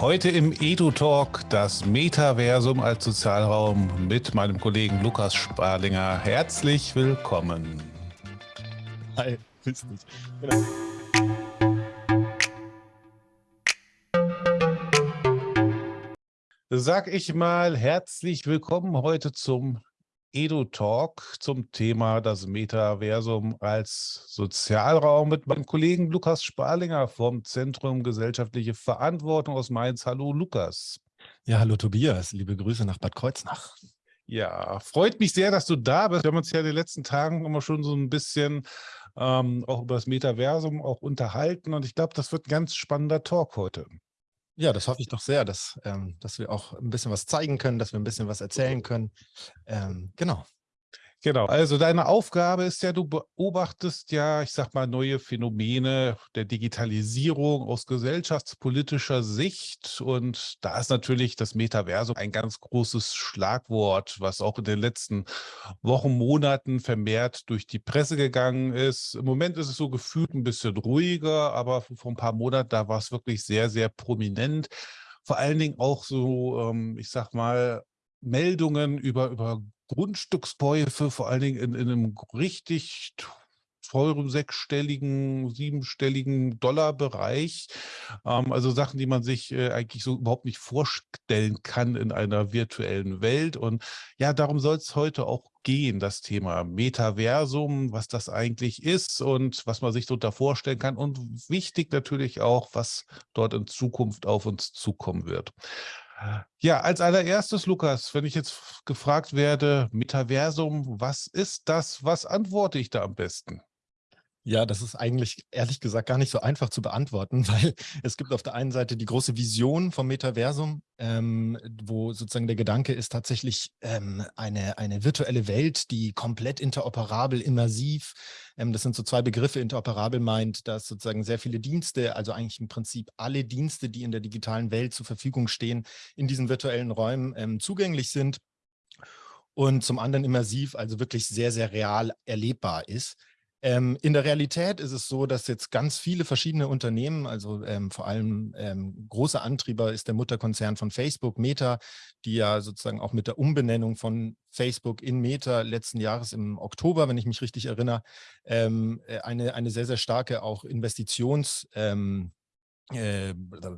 Heute im Edu-Talk das Metaversum als Sozialraum mit meinem Kollegen Lukas Sparlinger. Herzlich willkommen. Hi, grüß dich. Genau. Sag ich mal herzlich willkommen heute zum Edu-Talk zum Thema das Metaversum als Sozialraum mit meinem Kollegen Lukas Sparlinger vom Zentrum Gesellschaftliche Verantwortung aus Mainz. Hallo Lukas. Ja, hallo Tobias, liebe Grüße nach Bad Kreuznach. Ja, freut mich sehr, dass du da bist. Wir haben uns ja in den letzten Tagen immer schon so ein bisschen ähm, auch über das Metaversum auch unterhalten und ich glaube, das wird ein ganz spannender Talk heute. Ja, das hoffe ich doch sehr, dass, ähm, dass wir auch ein bisschen was zeigen können, dass wir ein bisschen was erzählen können. Ähm, genau. Genau, also deine Aufgabe ist ja, du beobachtest ja, ich sag mal, neue Phänomene der Digitalisierung aus gesellschaftspolitischer Sicht. Und da ist natürlich das Metaversum ein ganz großes Schlagwort, was auch in den letzten Wochen, Monaten vermehrt durch die Presse gegangen ist. Im Moment ist es so gefühlt ein bisschen ruhiger, aber vor ein paar Monaten, da war es wirklich sehr, sehr prominent vor allen Dingen auch so, ähm, ich sag mal, Meldungen über, über Grundstückskäufe, vor allen Dingen in, in einem richtig teuren sechsstelligen, siebenstelligen Dollarbereich. Ähm, also Sachen, die man sich äh, eigentlich so überhaupt nicht vorstellen kann in einer virtuellen Welt. Und ja, darum soll es heute auch gehen, das Thema Metaversum, was das eigentlich ist und was man sich darunter vorstellen kann. Und wichtig natürlich auch, was dort in Zukunft auf uns zukommen wird. Ja, als allererstes, Lukas, wenn ich jetzt gefragt werde, Metaversum, was ist das? Was antworte ich da am besten? Ja, das ist eigentlich ehrlich gesagt gar nicht so einfach zu beantworten, weil es gibt auf der einen Seite die große Vision vom Metaversum, ähm, wo sozusagen der Gedanke ist tatsächlich ähm, eine, eine virtuelle Welt, die komplett interoperabel, immersiv, ähm, das sind so zwei Begriffe, interoperabel meint, dass sozusagen sehr viele Dienste, also eigentlich im Prinzip alle Dienste, die in der digitalen Welt zur Verfügung stehen, in diesen virtuellen Räumen ähm, zugänglich sind und zum anderen immersiv, also wirklich sehr, sehr real erlebbar ist. Ähm, in der Realität ist es so, dass jetzt ganz viele verschiedene Unternehmen, also ähm, vor allem ähm, große Antrieber ist der Mutterkonzern von Facebook, Meta, die ja sozusagen auch mit der Umbenennung von Facebook in Meta letzten Jahres im Oktober, wenn ich mich richtig erinnere, ähm, äh, eine, eine sehr, sehr starke auch Investitions- ähm, äh,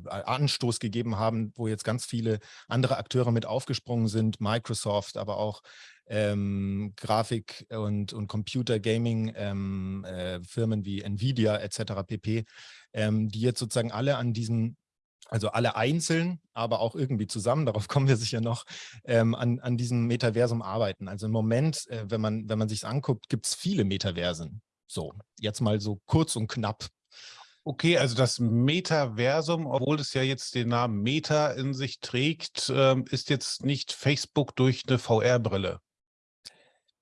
Anstoß gegeben haben, wo jetzt ganz viele andere Akteure mit aufgesprungen sind, Microsoft, aber auch ähm, Grafik- und, und Computer-Gaming-Firmen ähm, äh, wie Nvidia etc. pp., ähm, die jetzt sozusagen alle an diesen also alle einzeln, aber auch irgendwie zusammen, darauf kommen wir sicher noch, ähm, an, an diesem Metaversum arbeiten. Also im Moment, äh, wenn man, wenn man sich anguckt, gibt es viele Metaversen. So, jetzt mal so kurz und knapp Okay, also das Metaversum, obwohl es ja jetzt den Namen Meta in sich trägt, ähm, ist jetzt nicht Facebook durch eine VR-Brille.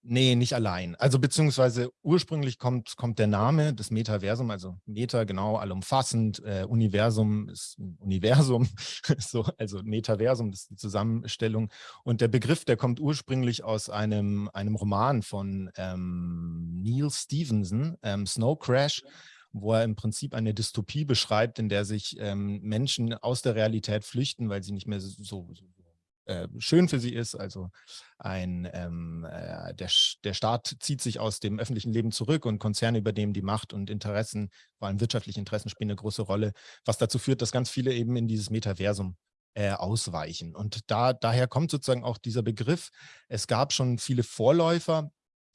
Nee, nicht allein. Also beziehungsweise ursprünglich kommt, kommt der Name des Metaversum, also Meta genau allumfassend, äh, Universum ist Universum, so, also Metaversum, das ist die Zusammenstellung. Und der Begriff, der kommt ursprünglich aus einem, einem Roman von ähm, Neil Stevenson, ähm, Snow Crash wo er im Prinzip eine Dystopie beschreibt, in der sich ähm, Menschen aus der Realität flüchten, weil sie nicht mehr so, so äh, schön für sie ist. Also ein, ähm, äh, der, der Staat zieht sich aus dem öffentlichen Leben zurück und Konzerne übernehmen die Macht und Interessen, vor allem wirtschaftliche Interessen spielen eine große Rolle, was dazu führt, dass ganz viele eben in dieses Metaversum äh, ausweichen. Und da, daher kommt sozusagen auch dieser Begriff. Es gab schon viele Vorläufer,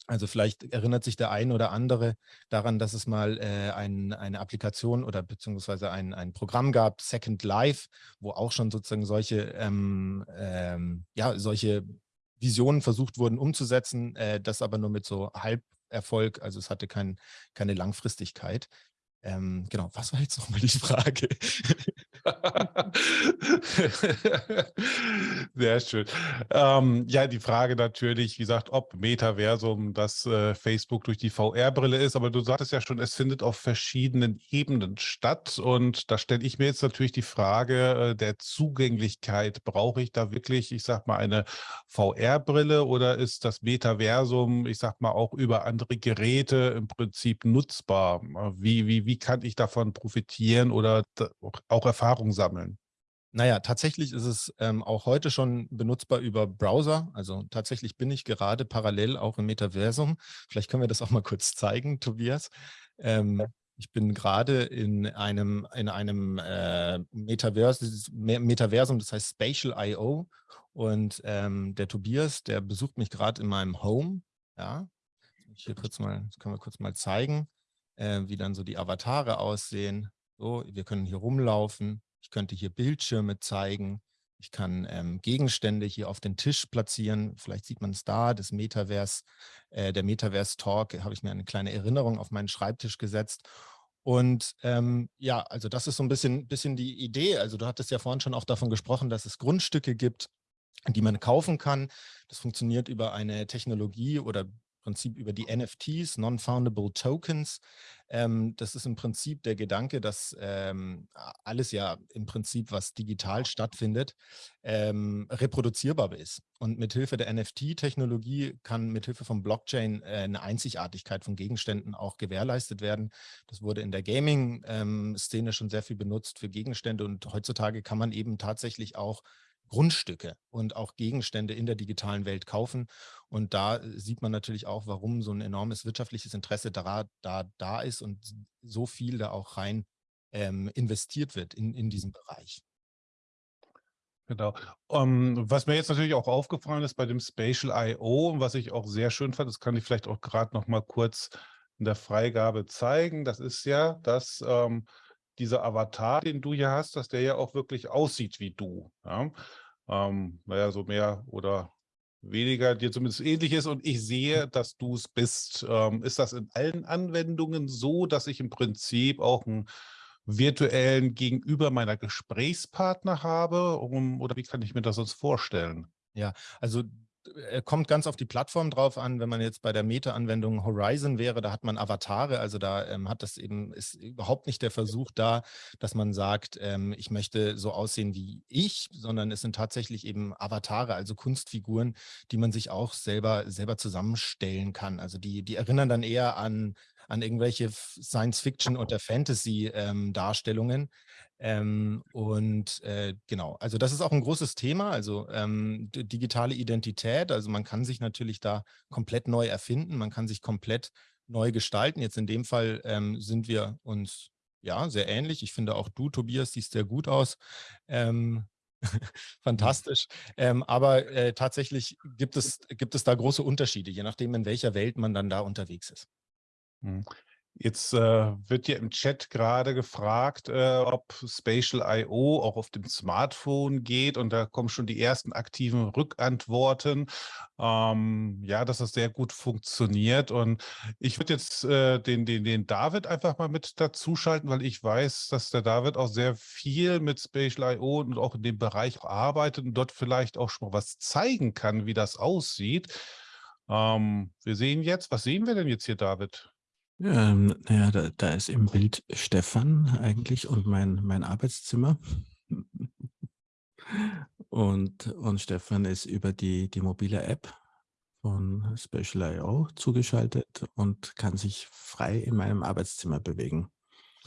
also vielleicht erinnert sich der ein oder andere daran, dass es mal äh, ein, eine Applikation oder beziehungsweise ein, ein Programm gab, Second Life, wo auch schon sozusagen solche, ähm, ähm, ja, solche Visionen versucht wurden umzusetzen, äh, das aber nur mit so Halberfolg, also es hatte kein, keine Langfristigkeit. Ähm, genau, was war jetzt nochmal die Frage? Sehr schön. Ähm, ja, die Frage natürlich, wie gesagt, ob Metaversum das äh, Facebook durch die VR-Brille ist, aber du sagtest ja schon, es findet auf verschiedenen Ebenen statt und da stelle ich mir jetzt natürlich die Frage äh, der Zugänglichkeit. Brauche ich da wirklich, ich sag mal, eine VR-Brille oder ist das Metaversum, ich sag mal, auch über andere Geräte im Prinzip nutzbar? Wie, wie, wie kann ich davon profitieren oder auch Erfahrung sammeln? Naja, tatsächlich ist es ähm, auch heute schon benutzbar über Browser. Also tatsächlich bin ich gerade parallel auch im Metaversum. Vielleicht können wir das auch mal kurz zeigen, Tobias. Ähm, ich bin gerade in einem, in einem äh, Metavers Metaversum, das heißt Spatial I.O. Und ähm, der Tobias, der besucht mich gerade in meinem Home. Ja, hier kurz mal, das können wir kurz mal zeigen, äh, wie dann so die Avatare aussehen. So, wir können hier rumlaufen. Ich könnte hier Bildschirme zeigen. Ich kann ähm, Gegenstände hier auf den Tisch platzieren. Vielleicht sieht man es da, das Metaverse, äh, der Metaverse-Talk, habe ich mir eine kleine Erinnerung auf meinen Schreibtisch gesetzt. Und ähm, ja, also das ist so ein bisschen, bisschen die Idee. Also du hattest ja vorhin schon auch davon gesprochen, dass es Grundstücke gibt, die man kaufen kann. Das funktioniert über eine Technologie oder Prinzip über die NFTs, Non-Foundable Tokens. Ähm, das ist im Prinzip der Gedanke, dass ähm, alles ja im Prinzip, was digital stattfindet, ähm, reproduzierbar ist. Und mithilfe der NFT-Technologie kann mithilfe von Blockchain äh, eine Einzigartigkeit von Gegenständen auch gewährleistet werden. Das wurde in der Gaming-Szene ähm, schon sehr viel benutzt für Gegenstände und heutzutage kann man eben tatsächlich auch Grundstücke und auch Gegenstände in der digitalen Welt kaufen. Und da äh, sieht man natürlich auch, warum so ein enormes wirtschaftliches Interesse da, da, da ist und so viel da auch rein ähm, investiert wird in, in diesem Bereich. Genau. Um, ähm, was mir jetzt natürlich auch aufgefallen ist bei dem Spatial I.O. was ich auch sehr schön fand, das kann ich vielleicht auch gerade noch mal kurz in der Freigabe zeigen, das ist ja, dass ähm, dieser Avatar, den du hier hast, dass der ja auch wirklich aussieht wie du. Ja? Ähm, naja, so mehr oder weniger dir zumindest ähnlich ist und ich sehe, dass du es bist. Ähm, ist das in allen Anwendungen so, dass ich im Prinzip auch einen virtuellen Gegenüber meiner Gesprächspartner habe? Um, oder wie kann ich mir das sonst vorstellen? Ja, also kommt ganz auf die Plattform drauf an. Wenn man jetzt bei der Meta-Anwendung Horizon wäre, da hat man Avatare. Also da ähm, hat das eben, ist überhaupt nicht der Versuch da, dass man sagt, ähm, ich möchte so aussehen wie ich, sondern es sind tatsächlich eben Avatare, also Kunstfiguren, die man sich auch selber, selber zusammenstellen kann. Also die, die erinnern dann eher an an irgendwelche Science-Fiction- oder Fantasy-Darstellungen. Ähm, und äh, genau, also das ist auch ein großes Thema, also ähm, digitale Identität. Also man kann sich natürlich da komplett neu erfinden, man kann sich komplett neu gestalten. Jetzt in dem Fall ähm, sind wir uns ja sehr ähnlich. Ich finde auch du, Tobias, siehst sehr gut aus. Ähm, fantastisch. Ähm, aber äh, tatsächlich gibt es, gibt es da große Unterschiede, je nachdem, in welcher Welt man dann da unterwegs ist. Jetzt äh, wird ja im Chat gerade gefragt, äh, ob Spatial I.O. auch auf dem Smartphone geht und da kommen schon die ersten aktiven Rückantworten. Ähm, ja, dass das sehr gut funktioniert und ich würde jetzt äh, den, den, den David einfach mal mit dazuschalten, weil ich weiß, dass der David auch sehr viel mit Spatial I.O. und auch in dem Bereich arbeitet und dort vielleicht auch schon mal was zeigen kann, wie das aussieht. Ähm, wir sehen jetzt, was sehen wir denn jetzt hier, David? Ähm, naja, da, da ist im Bild Stefan eigentlich und mein, mein Arbeitszimmer. und, und Stefan ist über die, die mobile App von Special.io zugeschaltet und kann sich frei in meinem Arbeitszimmer bewegen.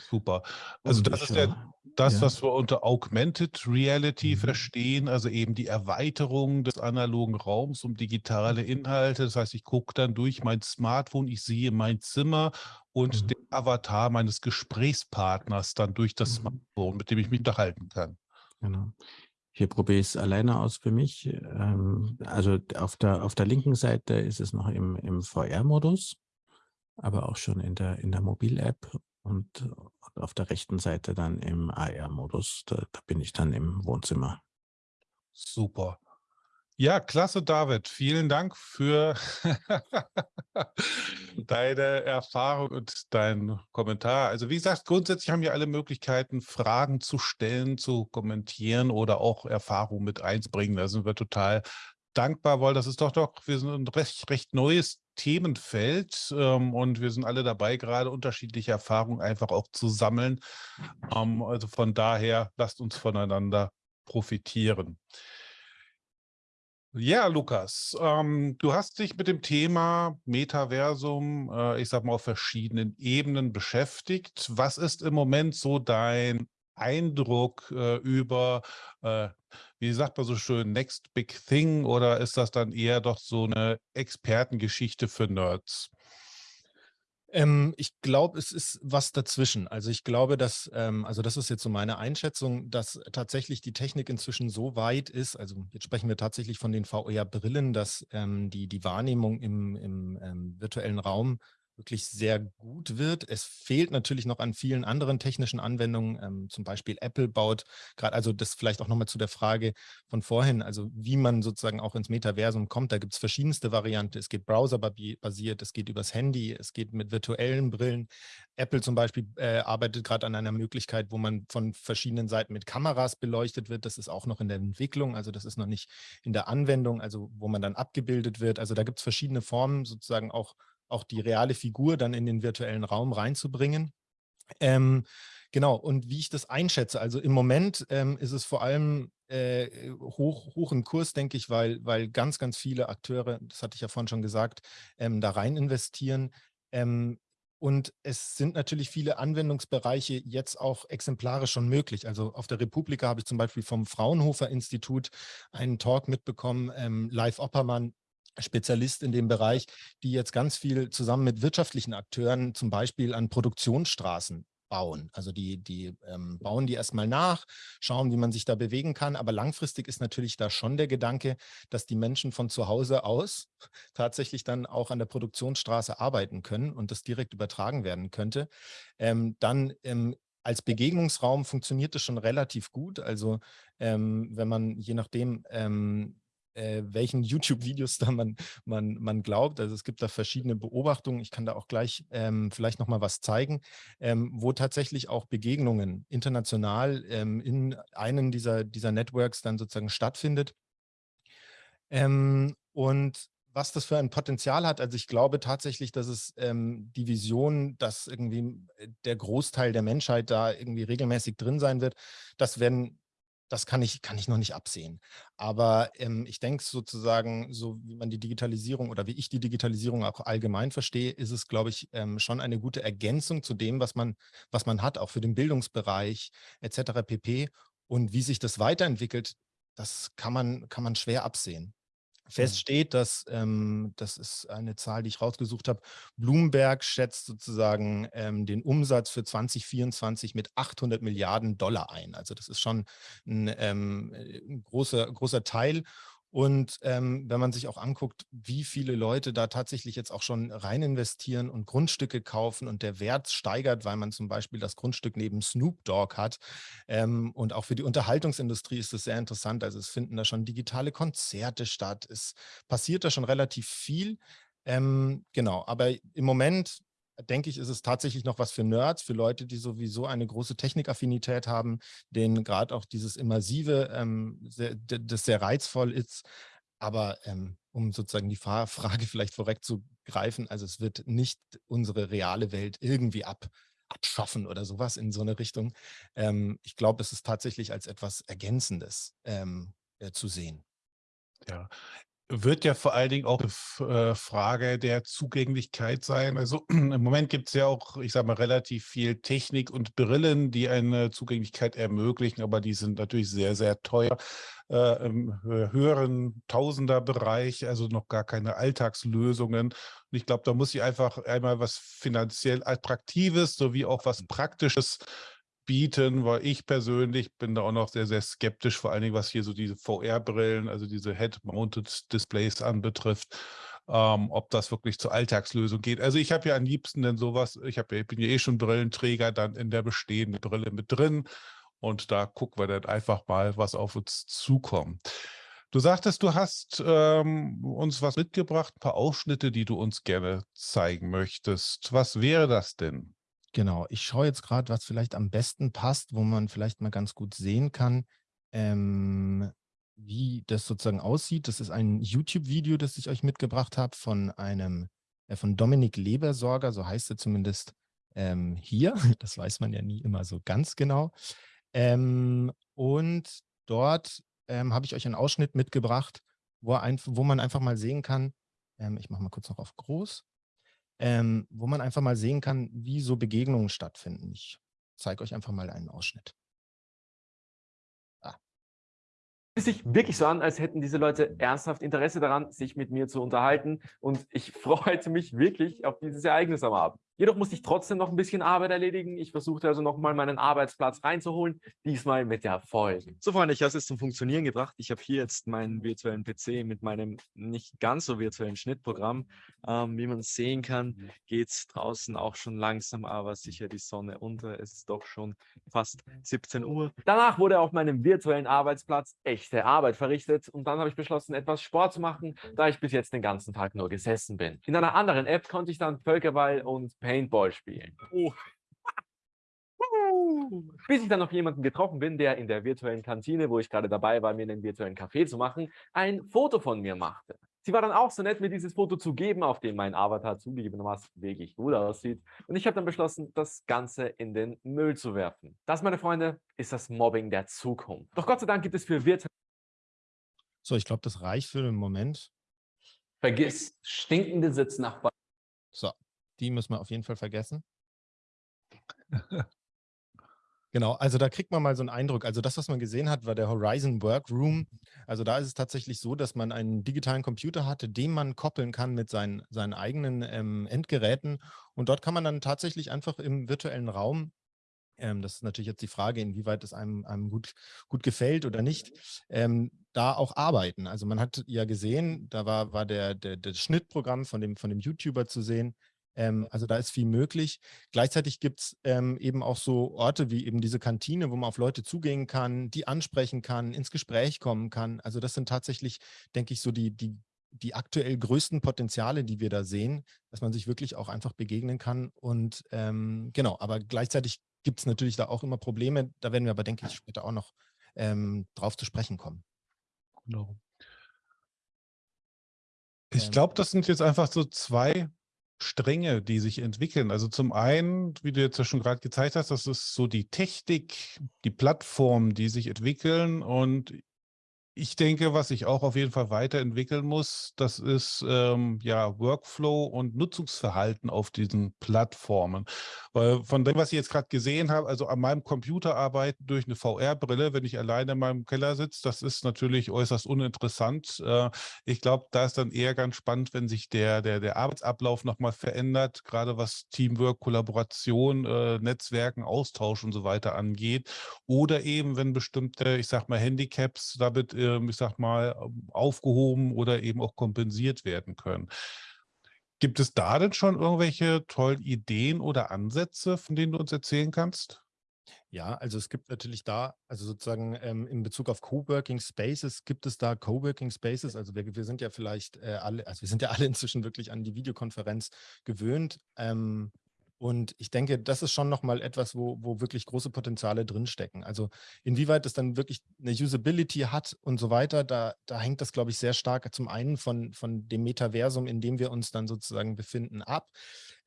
Super. Also das ist ja das, ja. was wir unter Augmented Reality mhm. verstehen, also eben die Erweiterung des analogen Raums um digitale mhm. Inhalte. Das heißt, ich gucke dann durch mein Smartphone, ich sehe mein Zimmer und mhm. den Avatar meines Gesprächspartners dann durch das mhm. Smartphone, mit dem ich mich unterhalten kann. Genau. Hier probiere ich es alleine aus für mich. Ähm, also auf der, auf der linken Seite ist es noch im, im VR-Modus, aber auch schon in der, in der Mobil-App und auf der rechten Seite dann im AR-Modus. Da, da, bin ich dann im Wohnzimmer. Super. Ja, klasse, David. Vielen Dank für deine Erfahrung und deinen Kommentar. Also wie gesagt, grundsätzlich haben wir alle Möglichkeiten, Fragen zu stellen, zu kommentieren oder auch Erfahrungen mit einzubringen. Da sind wir total dankbar, weil das ist doch doch, wir sind ein recht, recht neues Themenfeld ähm, und wir sind alle dabei, gerade unterschiedliche Erfahrungen einfach auch zu sammeln. Ähm, also von daher, lasst uns voneinander profitieren. Ja, Lukas, ähm, du hast dich mit dem Thema Metaversum, äh, ich sag mal, auf verschiedenen Ebenen beschäftigt. Was ist im Moment so dein Eindruck äh, über, äh, wie sagt man so schön, Next Big Thing oder ist das dann eher doch so eine Expertengeschichte für Nerds? Ähm, ich glaube, es ist was dazwischen. Also ich glaube, dass, ähm, also das ist jetzt so meine Einschätzung, dass tatsächlich die Technik inzwischen so weit ist, also jetzt sprechen wir tatsächlich von den VR-Brillen, dass ähm, die, die Wahrnehmung im, im ähm, virtuellen Raum wirklich sehr gut wird. Es fehlt natürlich noch an vielen anderen technischen Anwendungen. Ähm, zum Beispiel Apple baut gerade, also das vielleicht auch nochmal zu der Frage von vorhin, also wie man sozusagen auch ins Metaversum kommt. Da gibt es verschiedenste Varianten. Es geht browserbasiert, es geht übers Handy, es geht mit virtuellen Brillen. Apple zum Beispiel äh, arbeitet gerade an einer Möglichkeit, wo man von verschiedenen Seiten mit Kameras beleuchtet wird. Das ist auch noch in der Entwicklung, also das ist noch nicht in der Anwendung, also wo man dann abgebildet wird. Also da gibt es verschiedene Formen, sozusagen auch auch die reale Figur dann in den virtuellen Raum reinzubringen. Ähm, genau, und wie ich das einschätze, also im Moment ähm, ist es vor allem äh, hoch, hoch im Kurs, denke ich, weil, weil ganz, ganz viele Akteure, das hatte ich ja vorhin schon gesagt, ähm, da rein investieren. Ähm, und es sind natürlich viele Anwendungsbereiche jetzt auch exemplarisch schon möglich. Also auf der Republika habe ich zum Beispiel vom Fraunhofer Institut einen Talk mitbekommen, ähm, Live Oppermann Spezialist in dem Bereich, die jetzt ganz viel zusammen mit wirtschaftlichen Akteuren zum Beispiel an Produktionsstraßen bauen. Also die, die ähm, bauen die erstmal nach, schauen, wie man sich da bewegen kann. Aber langfristig ist natürlich da schon der Gedanke, dass die Menschen von zu Hause aus tatsächlich dann auch an der Produktionsstraße arbeiten können und das direkt übertragen werden könnte. Ähm, dann ähm, als Begegnungsraum funktioniert das schon relativ gut. Also ähm, wenn man je nachdem ähm, äh, welchen YouTube-Videos da man, man, man glaubt. Also es gibt da verschiedene Beobachtungen. Ich kann da auch gleich ähm, vielleicht noch mal was zeigen, ähm, wo tatsächlich auch Begegnungen international ähm, in einem dieser, dieser Networks dann sozusagen stattfindet. Ähm, und was das für ein Potenzial hat. Also ich glaube tatsächlich, dass es ähm, die Vision, dass irgendwie äh, der Großteil der Menschheit da irgendwie regelmäßig drin sein wird, das werden das kann ich, kann ich noch nicht absehen. Aber ähm, ich denke sozusagen, so wie man die Digitalisierung oder wie ich die Digitalisierung auch allgemein verstehe, ist es, glaube ich, ähm, schon eine gute Ergänzung zu dem, was man, was man hat, auch für den Bildungsbereich etc. pp. Und wie sich das weiterentwickelt, das kann man, kann man schwer absehen. Fest steht, dass, ähm, das ist eine Zahl, die ich rausgesucht habe, Bloomberg schätzt sozusagen ähm, den Umsatz für 2024 mit 800 Milliarden Dollar ein. Also das ist schon ein, ähm, ein großer, großer Teil. Und ähm, wenn man sich auch anguckt, wie viele Leute da tatsächlich jetzt auch schon rein investieren und Grundstücke kaufen und der Wert steigert, weil man zum Beispiel das Grundstück neben Snoop Dogg hat. Ähm, und auch für die Unterhaltungsindustrie ist das sehr interessant. Also es finden da schon digitale Konzerte statt. Es passiert da schon relativ viel. Ähm, genau, aber im Moment denke ich, ist es tatsächlich noch was für Nerds, für Leute, die sowieso eine große Technikaffinität haben, denen gerade auch dieses Immersive, ähm, sehr, das sehr reizvoll ist. Aber ähm, um sozusagen die Frage vielleicht vorwegzugreifen, also es wird nicht unsere reale Welt irgendwie ab, abschaffen oder sowas in so eine Richtung. Ähm, ich glaube, es ist tatsächlich als etwas Ergänzendes ähm, äh, zu sehen. Ja, wird ja vor allen Dingen auch eine äh, Frage der Zugänglichkeit sein. Also im Moment gibt es ja auch, ich sage mal, relativ viel Technik und Brillen, die eine Zugänglichkeit ermöglichen, aber die sind natürlich sehr, sehr teuer. Äh, Im höheren Tausenderbereich, also noch gar keine Alltagslösungen. Und ich glaube, da muss ich einfach einmal was finanziell Attraktives sowie auch was Praktisches bieten, weil ich persönlich bin da auch noch sehr, sehr skeptisch, vor allen Dingen, was hier so diese VR-Brillen, also diese Head-Mounted Displays anbetrifft, ähm, ob das wirklich zur Alltagslösung geht. Also ich habe ja am liebsten denn sowas, ich, hab, ich bin ja eh schon Brillenträger, dann in der bestehenden Brille mit drin und da gucken wir dann einfach mal, was auf uns zukommt. Du sagtest, du hast ähm, uns was mitgebracht, ein paar Ausschnitte, die du uns gerne zeigen möchtest. Was wäre das denn? Genau, ich schaue jetzt gerade, was vielleicht am besten passt, wo man vielleicht mal ganz gut sehen kann, ähm, wie das sozusagen aussieht. Das ist ein YouTube-Video, das ich euch mitgebracht habe von einem, äh, von Dominik Lebersorger, so heißt er zumindest ähm, hier. Das weiß man ja nie immer so ganz genau. Ähm, und dort ähm, habe ich euch einen Ausschnitt mitgebracht, wo, ein, wo man einfach mal sehen kann, ähm, ich mache mal kurz noch auf groß, ähm, wo man einfach mal sehen kann, wie so Begegnungen stattfinden. Ich zeige euch einfach mal einen Ausschnitt. Ah. Es fühlt sich wirklich so an, als hätten diese Leute ernsthaft Interesse daran, sich mit mir zu unterhalten. Und ich freute mich wirklich auf dieses Ereignis am Abend. Jedoch musste ich trotzdem noch ein bisschen Arbeit erledigen. Ich versuchte also nochmal meinen Arbeitsplatz reinzuholen, diesmal mit Erfolg. So Freunde, ich habe es jetzt zum Funktionieren gebracht. Ich habe hier jetzt meinen virtuellen PC mit meinem nicht ganz so virtuellen Schnittprogramm. Ähm, wie man sehen kann, geht es draußen auch schon langsam, aber sicher die Sonne unter. Es ist doch schon fast 17 Uhr. Danach wurde auf meinem virtuellen Arbeitsplatz echte Arbeit verrichtet und dann habe ich beschlossen, etwas Sport zu machen, da ich bis jetzt den ganzen Tag nur gesessen bin. In einer anderen App konnte ich dann Völkerball und Paintball spielen. Oh. Bis ich dann noch jemanden getroffen bin, der in der virtuellen Kantine, wo ich gerade dabei war, mir einen virtuellen Kaffee zu machen, ein Foto von mir machte. Sie war dann auch so nett, mir dieses Foto zu geben, auf dem mein Avatar zugegebenermaßen wirklich gut aussieht. Und ich habe dann beschlossen, das Ganze in den Müll zu werfen. Das, meine Freunde, ist das Mobbing der Zukunft. Doch Gott sei Dank gibt es für virtuelle... So, ich glaube, das reicht für den Moment. Vergiss stinkende Sitznachbarn. So, die müssen wir auf jeden Fall vergessen. Genau, also da kriegt man mal so einen Eindruck. Also das, was man gesehen hat, war der Horizon Workroom. Also da ist es tatsächlich so, dass man einen digitalen Computer hatte, den man koppeln kann mit seinen, seinen eigenen ähm, Endgeräten. Und dort kann man dann tatsächlich einfach im virtuellen Raum ähm, das ist natürlich jetzt die Frage, inwieweit es einem, einem gut, gut gefällt oder nicht, ähm, da auch arbeiten. Also man hat ja gesehen, da war, war der, der, das Schnittprogramm von dem, von dem YouTuber zu sehen, ähm, also da ist viel möglich. Gleichzeitig gibt es ähm, eben auch so Orte wie eben diese Kantine, wo man auf Leute zugehen kann, die ansprechen kann, ins Gespräch kommen kann. Also das sind tatsächlich, denke ich, so die, die, die aktuell größten Potenziale, die wir da sehen, dass man sich wirklich auch einfach begegnen kann. Und ähm, genau, aber gleichzeitig gibt es natürlich da auch immer Probleme. Da werden wir aber, denke ich, später auch noch ähm, drauf zu sprechen kommen. Genau. Ich ähm. glaube, das sind jetzt einfach so zwei Stränge, die sich entwickeln. Also zum einen, wie du jetzt ja schon gerade gezeigt hast, das ist so die Technik, die Plattformen, die sich entwickeln und ich denke, was sich auch auf jeden Fall weiterentwickeln muss, das ist ähm, ja Workflow und Nutzungsverhalten auf diesen Plattformen. Weil von dem, was ich jetzt gerade gesehen habe, also an meinem Computer arbeiten durch eine VR-Brille, wenn ich alleine in meinem Keller sitze, das ist natürlich äußerst uninteressant. Äh, ich glaube, da ist dann eher ganz spannend, wenn sich der, der, der Arbeitsablauf nochmal verändert, gerade was Teamwork, Kollaboration, äh, Netzwerken, Austausch und so weiter angeht. Oder eben, wenn bestimmte, ich sag mal, Handicaps damit äh, ich sag mal, aufgehoben oder eben auch kompensiert werden können. Gibt es da denn schon irgendwelche tollen Ideen oder Ansätze, von denen du uns erzählen kannst? Ja, also es gibt natürlich da, also sozusagen ähm, in Bezug auf Coworking Spaces, gibt es da Coworking Spaces. Also wir, wir sind ja vielleicht äh, alle, also wir sind ja alle inzwischen wirklich an die Videokonferenz gewöhnt. Ähm, und ich denke, das ist schon nochmal etwas, wo, wo wirklich große Potenziale drinstecken. Also inwieweit es dann wirklich eine Usability hat und so weiter, da, da hängt das, glaube ich, sehr stark zum einen von, von dem Metaversum, in dem wir uns dann sozusagen befinden, ab.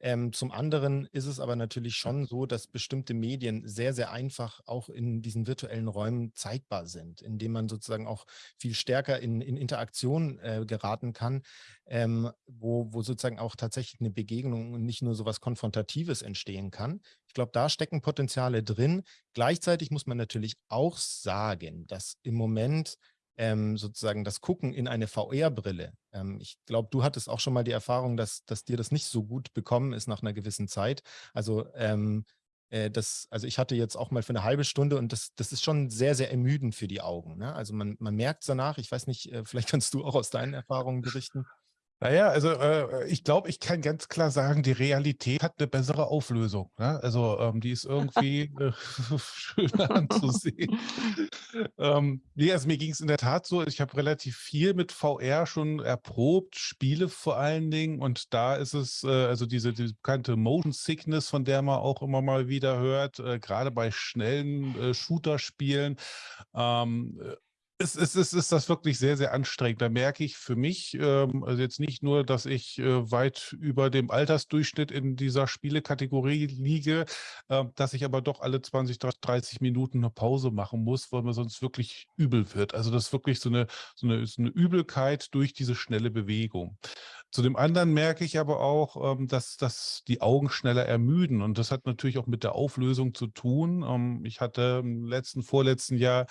Ähm, zum anderen ist es aber natürlich schon so, dass bestimmte Medien sehr, sehr einfach auch in diesen virtuellen Räumen zeigbar sind, indem man sozusagen auch viel stärker in, in Interaktion äh, geraten kann, ähm, wo, wo sozusagen auch tatsächlich eine Begegnung und nicht nur so was Konfrontatives entstehen kann. Ich glaube, da stecken Potenziale drin. Gleichzeitig muss man natürlich auch sagen, dass im Moment ähm, sozusagen das Gucken in eine VR-Brille. Ähm, ich glaube, du hattest auch schon mal die Erfahrung, dass, dass dir das nicht so gut bekommen ist nach einer gewissen Zeit. Also ähm, äh, das, also ich hatte jetzt auch mal für eine halbe Stunde und das, das ist schon sehr, sehr ermüdend für die Augen. Ne? Also man, man merkt danach, ich weiß nicht, äh, vielleicht kannst du auch aus deinen Erfahrungen berichten. Naja, also äh, ich glaube, ich kann ganz klar sagen, die Realität hat eine bessere Auflösung. Ne? Also ähm, die ist irgendwie äh, schöner anzusehen. ähm, nee, also mir ging es in der Tat so, ich habe relativ viel mit VR schon erprobt, Spiele vor allen Dingen. Und da ist es, äh, also diese, diese, bekannte Motion Sickness, von der man auch immer mal wieder hört, äh, gerade bei schnellen äh, Shooter-Spielen. Ähm, es, es, es ist das wirklich sehr, sehr anstrengend. Da merke ich für mich, ähm, also jetzt nicht nur, dass ich äh, weit über dem Altersdurchschnitt in dieser Spielekategorie liege, äh, dass ich aber doch alle 20, 30 Minuten eine Pause machen muss, weil mir sonst wirklich übel wird. Also das ist wirklich so eine, so eine, so eine Übelkeit durch diese schnelle Bewegung. Zu dem anderen merke ich aber auch, ähm, dass, dass die Augen schneller ermüden. Und das hat natürlich auch mit der Auflösung zu tun. Ähm, ich hatte im letzten, vorletzten Jahr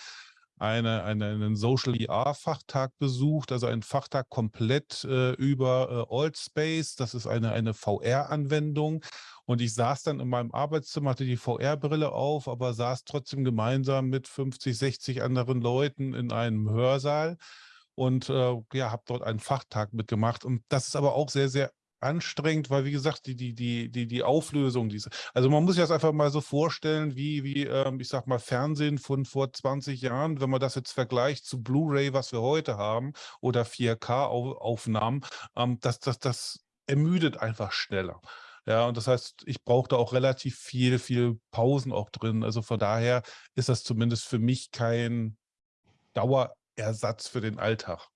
eine, eine, einen Social VR-Fachtag besucht, also einen Fachtag komplett äh, über äh, Altspace. Das ist eine, eine VR-Anwendung. Und ich saß dann in meinem Arbeitszimmer, hatte die VR-Brille auf, aber saß trotzdem gemeinsam mit 50, 60 anderen Leuten in einem Hörsaal und äh, ja, habe dort einen Fachtag mitgemacht. Und das ist aber auch sehr, sehr anstrengend, weil wie gesagt, die, die, die, die, die Auflösung, diese, also man muss sich das einfach mal so vorstellen, wie, wie ähm, ich sag mal, Fernsehen von vor 20 Jahren, wenn man das jetzt vergleicht zu Blu-ray, was wir heute haben, oder 4K-Aufnahmen, ähm, das, das, das ermüdet einfach schneller. Ja, und das heißt, ich brauche da auch relativ viel, viel Pausen auch drin. Also von daher ist das zumindest für mich kein Dauerersatz für den Alltag.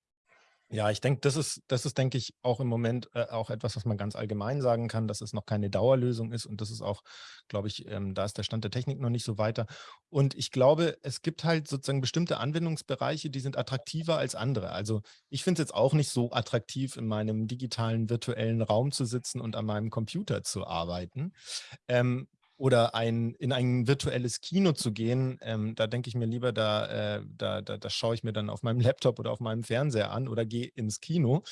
Ja, ich denke, das ist, das ist, denke ich, auch im Moment äh, auch etwas, was man ganz allgemein sagen kann, dass es noch keine Dauerlösung ist. Und das ist auch, glaube ich, ähm, da ist der Stand der Technik noch nicht so weiter. Und ich glaube, es gibt halt sozusagen bestimmte Anwendungsbereiche, die sind attraktiver als andere. Also ich finde es jetzt auch nicht so attraktiv, in meinem digitalen virtuellen Raum zu sitzen und an meinem Computer zu arbeiten. Ähm, oder ein, in ein virtuelles Kino zu gehen, ähm, da denke ich mir lieber, da, äh, da, da, da, schaue ich mir dann auf meinem Laptop oder auf meinem Fernseher an oder gehe ins Kino.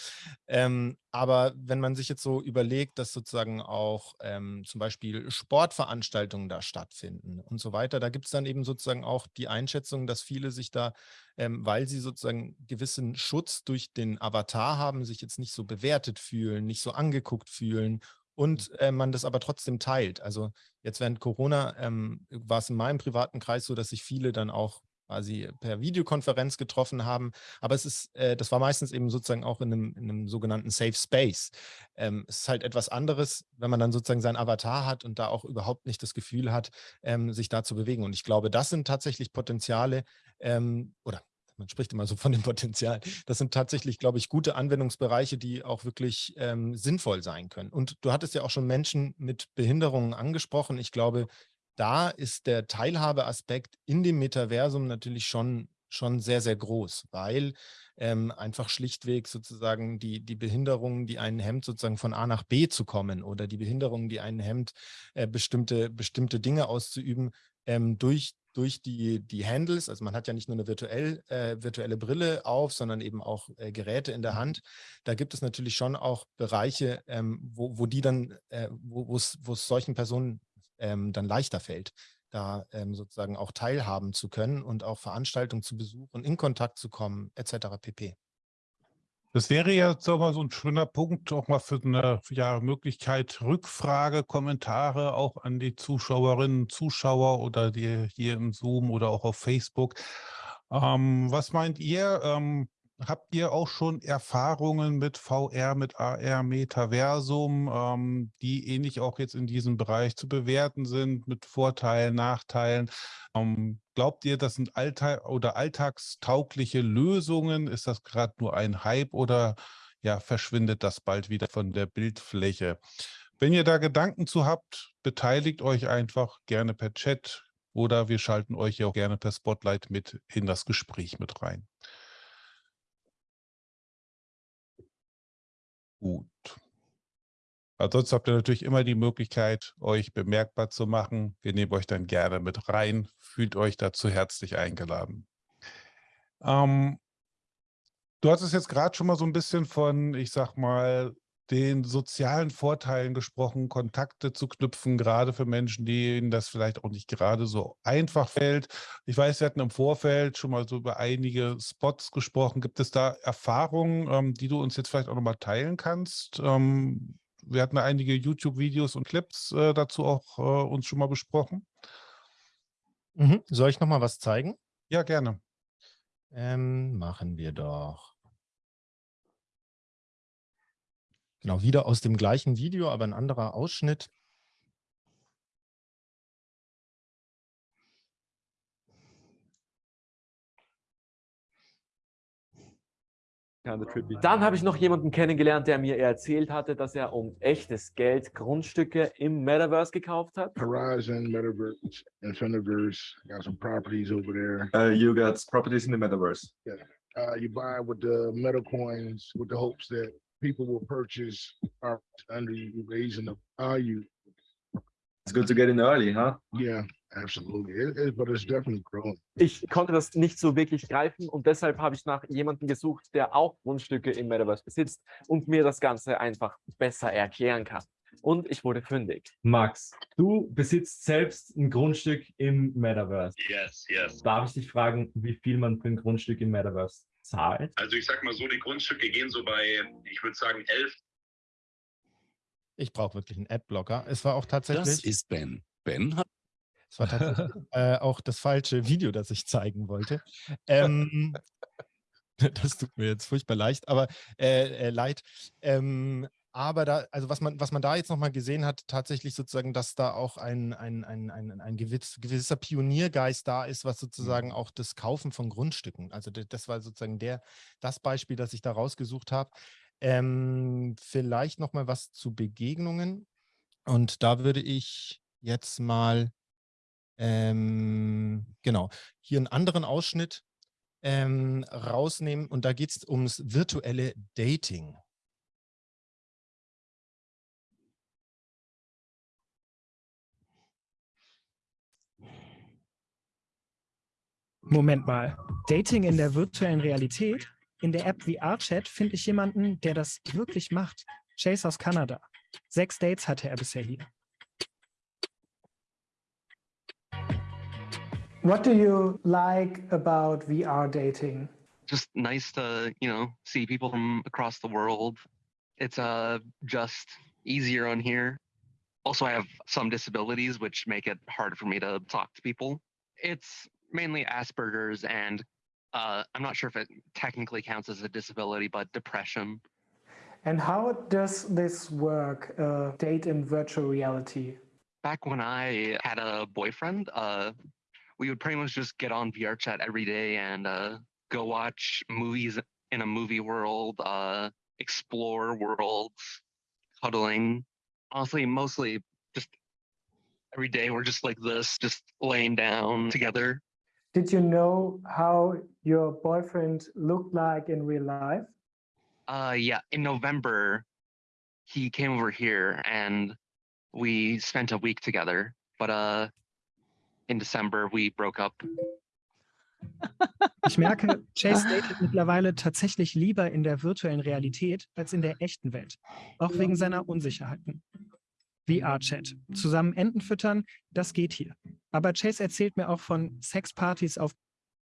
Ähm, aber wenn man sich jetzt so überlegt, dass sozusagen auch ähm, zum Beispiel Sportveranstaltungen da stattfinden und so weiter, da gibt es dann eben sozusagen auch die Einschätzung, dass viele sich da, ähm, weil sie sozusagen gewissen Schutz durch den Avatar haben, sich jetzt nicht so bewertet fühlen, nicht so angeguckt fühlen und äh, man das aber trotzdem teilt. Also jetzt während Corona ähm, war es in meinem privaten Kreis so, dass sich viele dann auch quasi per Videokonferenz getroffen haben. Aber es ist, äh, das war meistens eben sozusagen auch in einem, in einem sogenannten Safe Space. Ähm, es ist halt etwas anderes, wenn man dann sozusagen seinen Avatar hat und da auch überhaupt nicht das Gefühl hat, ähm, sich da zu bewegen. Und ich glaube, das sind tatsächlich Potenziale ähm, oder man spricht immer so von dem Potenzial. Das sind tatsächlich, glaube ich, gute Anwendungsbereiche, die auch wirklich ähm, sinnvoll sein können. Und du hattest ja auch schon Menschen mit Behinderungen angesprochen. Ich glaube, da ist der Teilhabeaspekt in dem Metaversum natürlich schon, schon sehr, sehr groß, weil ähm, einfach schlichtweg sozusagen die, die Behinderung, die einen hemmt, sozusagen von A nach B zu kommen oder die Behinderung, die einen hemmt, äh, bestimmte, bestimmte Dinge auszuüben, ähm, durch durch die, die Handles, also man hat ja nicht nur eine virtuell, äh, virtuelle Brille auf, sondern eben auch äh, Geräte in der mhm. Hand. Da gibt es natürlich schon auch Bereiche, ähm, wo, wo die dann, äh, wo es solchen Personen ähm, dann leichter fällt, da ähm, sozusagen auch teilhaben zu können und auch Veranstaltungen zu besuchen, in Kontakt zu kommen, etc. pp. Das wäre ja sag mal, so ein schöner Punkt, auch mal für eine ja, Möglichkeit, Rückfrage, Kommentare auch an die Zuschauerinnen, Zuschauer oder die hier im Zoom oder auch auf Facebook. Ähm, was meint ihr? Ähm, habt ihr auch schon Erfahrungen mit VR, mit AR, Metaversum, ähm, die ähnlich auch jetzt in diesem Bereich zu bewerten sind, mit Vorteilen, Nachteilen? Ähm, glaubt ihr, das sind Alltag oder alltagstaugliche Lösungen? Ist das gerade nur ein Hype oder ja, verschwindet das bald wieder von der Bildfläche? Wenn ihr da Gedanken zu habt, beteiligt euch einfach gerne per Chat oder wir schalten euch ja auch gerne per Spotlight mit in das Gespräch mit rein. Gut. Ansonsten habt ihr natürlich immer die Möglichkeit, euch bemerkbar zu machen. Wir nehmen euch dann gerne mit rein. Fühlt euch dazu herzlich eingeladen. Ähm, du hattest jetzt gerade schon mal so ein bisschen von, ich sag mal, den sozialen Vorteilen gesprochen, Kontakte zu knüpfen, gerade für Menschen, denen das vielleicht auch nicht gerade so einfach fällt. Ich weiß, wir hatten im Vorfeld schon mal so über einige Spots gesprochen. Gibt es da Erfahrungen, ähm, die du uns jetzt vielleicht auch nochmal teilen kannst? Ähm, wir hatten einige YouTube-Videos und Clips äh, dazu auch äh, uns schon mal besprochen. Mhm. Soll ich nochmal was zeigen? Ja, gerne. Ähm, machen wir doch. Genau, wieder aus dem gleichen Video, aber ein anderer Ausschnitt. Dann habe ich noch jemanden kennengelernt, der mir erzählt hatte, dass er um echtes Geld Grundstücke im Metaverse gekauft hat. Horizon, Metaverse, Infiniverse, got some properties over there. Uh, you got properties in the metaverse. Yeah. Uh, you buy with the meta coins with the hopes that people will purchase art under you, raising the value. It's good to get in early, huh? Yeah. Absolutely. It, it, but it's definitely growing. Ich konnte das nicht so wirklich greifen und deshalb habe ich nach jemandem gesucht, der auch Grundstücke im Metaverse besitzt und mir das Ganze einfach besser erklären kann. Und ich wurde fündig. Max, du besitzt selbst ein Grundstück im Metaverse. Yes, yes. Darf ich dich fragen, wie viel man für ein Grundstück im Metaverse zahlt? Also ich sag mal so, die Grundstücke gehen so bei, ich würde sagen, 11. Ich brauche wirklich einen Adblocker. Es war auch tatsächlich. Das ist Ben. Ben hat Es war tatsächlich äh, auch das falsche Video, das ich zeigen wollte. Ähm, das tut mir jetzt furchtbar leicht, aber äh, äh, leid. Ähm, aber da, also was man, was man da jetzt nochmal gesehen hat, tatsächlich sozusagen, dass da auch ein, ein, ein, ein, ein gewiss, gewisser Pioniergeist da ist, was sozusagen Mhm. auch das Kaufen von Grundstücken. Also das war sozusagen der, das Beispiel, das ich da rausgesucht habe. Ähm, vielleicht nochmal was zu Begegnungen. Und da würde ich jetzt mal ähm, genau, hier einen anderen Ausschnitt ähm, rausnehmen und da geht es ums virtuelle Dating. Moment mal. Dating in der virtuellen Realität? In der App VR-Chat finde ich jemanden, der das wirklich macht. Chase aus Kanada. Sechs Dates hatte er bisher hier. What do you like about VR dating? just nice to you know see people from across the world it's uh just easier on here also i have some disabilities which make it harder for me to talk to people it's mainly asperger's and uh i'm not sure if it technically counts as a disability but depression. And how does this work, uh, date in virtual reality? back when i had a boyfriend uh we would pretty much just get on vr chat every day and uh go watch movies in a movie world uh explore worlds cuddling. Honestly mostly just every day we're just like this just laying down together Did you know how your boyfriend looked like in real life? uh yeah in november he came over here and we spent a week together but uh in december we broke up Ich merke, Chase datet mittlerweile tatsächlich lieber in der virtuellen Realität als in der echten Welt. Auch wegen seiner Unsicherheiten. VR-Chat. Zusammen Enten füttern, das geht hier. Aber Chase erzählt mir auch von Sexpartys auf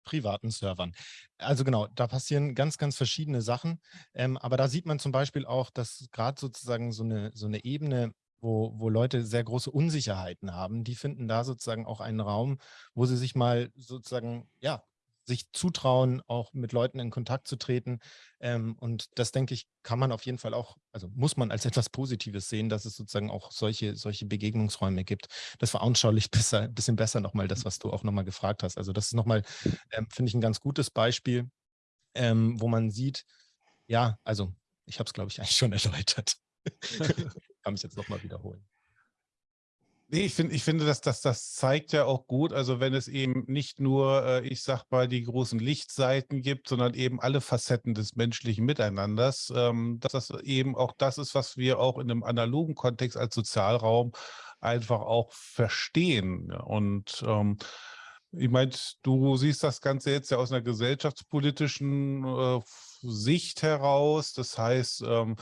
privaten Servern. Also genau, da passieren ganz, ganz verschiedene Sachen. Ähm, aber da sieht man zum Beispiel auch, dass gerade sozusagen so eine, so eine Ebene, wo, wo Leute sehr große Unsicherheiten haben, die finden da sozusagen auch einen Raum, wo sie sich mal sozusagen, ja, sich zutrauen, auch mit Leuten in Kontakt zu treten. Ähm, und das, denke ich, kann man auf jeden Fall auch, also muss man als etwas Positives sehen, dass es sozusagen auch solche, solche Begegnungsräume gibt. Das veranschaulicht besser, ein bisschen besser nochmal das, was du auch nochmal gefragt hast. Also das ist nochmal, ähm, finde ich, ein ganz gutes Beispiel, ähm, wo man sieht, ja, also ich habe es, glaube ich, eigentlich schon erläutert. kann mich jetzt nochmal wiederholen. Nee, ich finde, ich finde, dass das, das zeigt ja auch gut, also wenn es eben nicht nur, äh, ich sag mal, die großen Lichtseiten gibt, sondern eben alle Facetten des menschlichen Miteinanders, ähm, dass das eben auch das ist, was wir auch in einem analogen Kontext als Sozialraum einfach auch verstehen. Und ähm, ich meine, du siehst das Ganze jetzt ja aus einer gesellschaftspolitischen äh, Sicht heraus. Das heißt, ähm,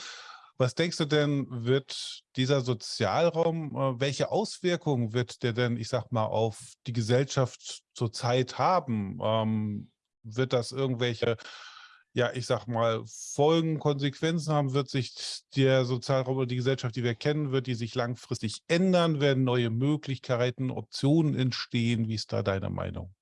was denkst du denn, wird dieser Sozialraum, äh, welche Auswirkungen wird der denn, ich sag mal, auf die Gesellschaft zurzeit haben? Ähm, wird das irgendwelche, ja, ich sag mal, Folgen, Konsequenzen haben? Wird sich der Sozialraum oder die Gesellschaft, die wir kennen, wird die sich langfristig ändern? Werden neue Möglichkeiten, Optionen entstehen? Wie ist da deine Meinung?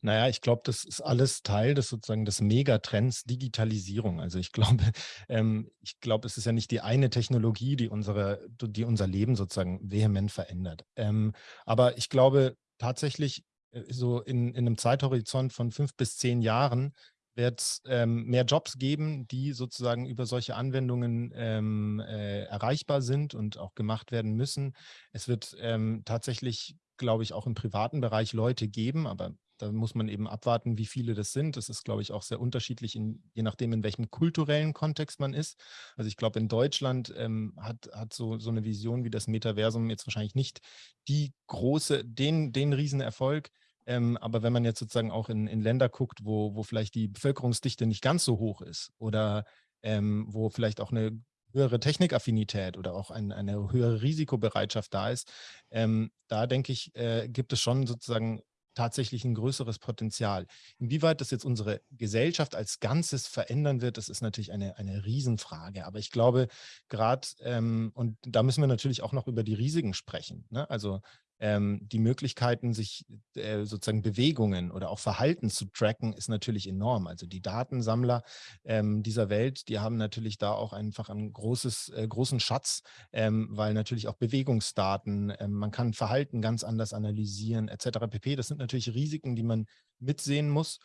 Naja, ich glaube, das ist alles Teil des sozusagen des Megatrends Digitalisierung. Also ich glaube, ähm, ich glaube, es ist ja nicht die eine Technologie, die unsere, die unser Leben sozusagen vehement verändert. Ähm, aber ich glaube tatsächlich, äh, so in, in einem Zeithorizont von fünf bis zehn Jahren wird es ähm, mehr Jobs geben, die sozusagen über solche Anwendungen ähm, äh, erreichbar sind und auch gemacht werden müssen. Es wird ähm, tatsächlich, glaube ich, auch im privaten Bereich Leute geben, aber da muss man eben abwarten, wie viele das sind. Das ist, glaube ich, auch sehr unterschiedlich, in, je nachdem, in welchem kulturellen Kontext man ist. Also ich glaube, in Deutschland ähm, hat, hat so, so eine Vision wie das Metaversum jetzt wahrscheinlich nicht die große, den, den Riesenerfolg. Ähm, aber wenn man jetzt sozusagen auch in, in Länder guckt, wo, wo vielleicht die Bevölkerungsdichte nicht ganz so hoch ist oder ähm, wo vielleicht auch eine höhere Technikaffinität oder auch ein, eine höhere Risikobereitschaft da ist, ähm, da denke ich, äh, gibt es schon sozusagen tatsächlich ein größeres Potenzial. Inwieweit das jetzt unsere Gesellschaft als Ganzes verändern wird, das ist natürlich eine, eine Riesenfrage. Aber ich glaube, gerade, ähm, und da müssen wir natürlich auch noch über die Risiken sprechen. Ne? Also ähm, die Möglichkeiten, sich äh, sozusagen Bewegungen oder auch Verhalten zu tracken, ist natürlich enorm. Also die Datensammler ähm, dieser Welt, die haben natürlich da auch einfach einen großes, äh, großen Schatz, ähm, weil natürlich auch Bewegungsdaten, ähm, man kann Verhalten ganz anders analysieren etc. pp. Das sind natürlich Risiken, die man mitsehen muss.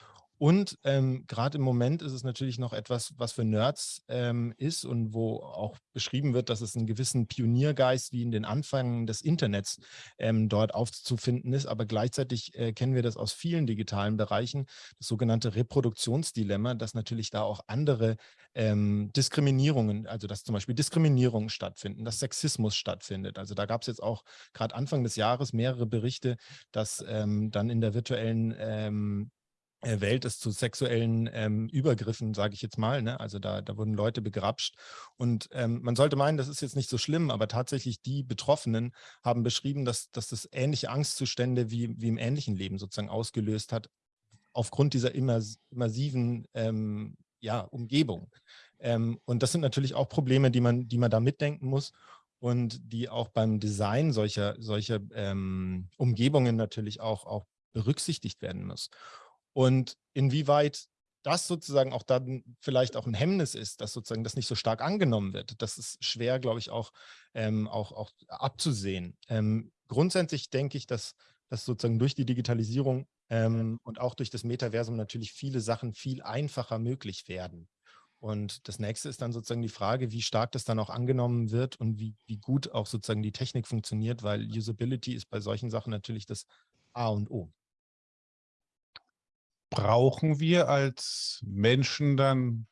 Und ähm, gerade im Moment ist es natürlich noch etwas, was für Nerds ähm, ist und wo auch beschrieben wird, dass es einen gewissen Pioniergeist wie in den Anfängen des Internets ähm, dort aufzufinden ist. Aber gleichzeitig äh, kennen wir das aus vielen digitalen Bereichen, das sogenannte Reproduktionsdilemma, dass natürlich da auch andere ähm, Diskriminierungen, also dass zum Beispiel Diskriminierungen stattfinden, dass Sexismus stattfindet. Also da gab es jetzt auch gerade Anfang des Jahres mehrere Berichte, dass ähm, dann in der virtuellen ähm, Welt es zu sexuellen ähm, Übergriffen, sage ich jetzt mal. Ne? Also da, da wurden Leute begrapscht. Und ähm, man sollte meinen, das ist jetzt nicht so schlimm, aber tatsächlich die Betroffenen haben beschrieben, dass, dass das ähnliche Angstzustände wie, wie im ähnlichen Leben sozusagen ausgelöst hat, aufgrund dieser immers immersiven ähm, ja, Umgebung. Ähm, und das sind natürlich auch Probleme, die man, die man da mitdenken muss und die auch beim Design solcher, solcher ähm, Umgebungen natürlich auch, auch berücksichtigt werden muss. Und inwieweit das sozusagen auch dann vielleicht auch ein Hemmnis ist, dass sozusagen das nicht so stark angenommen wird. Das ist schwer, glaube ich, auch, ähm, auch, auch abzusehen. Ähm, grundsätzlich denke ich, dass, dass sozusagen durch die Digitalisierung ähm, und auch durch das Metaversum natürlich viele Sachen viel einfacher möglich werden. Und das nächste ist dann sozusagen die Frage, wie stark das dann auch angenommen wird und wie, wie gut auch sozusagen die Technik funktioniert, weil Usability ist bei solchen Sachen natürlich das A und O brauchen wir als Menschen dann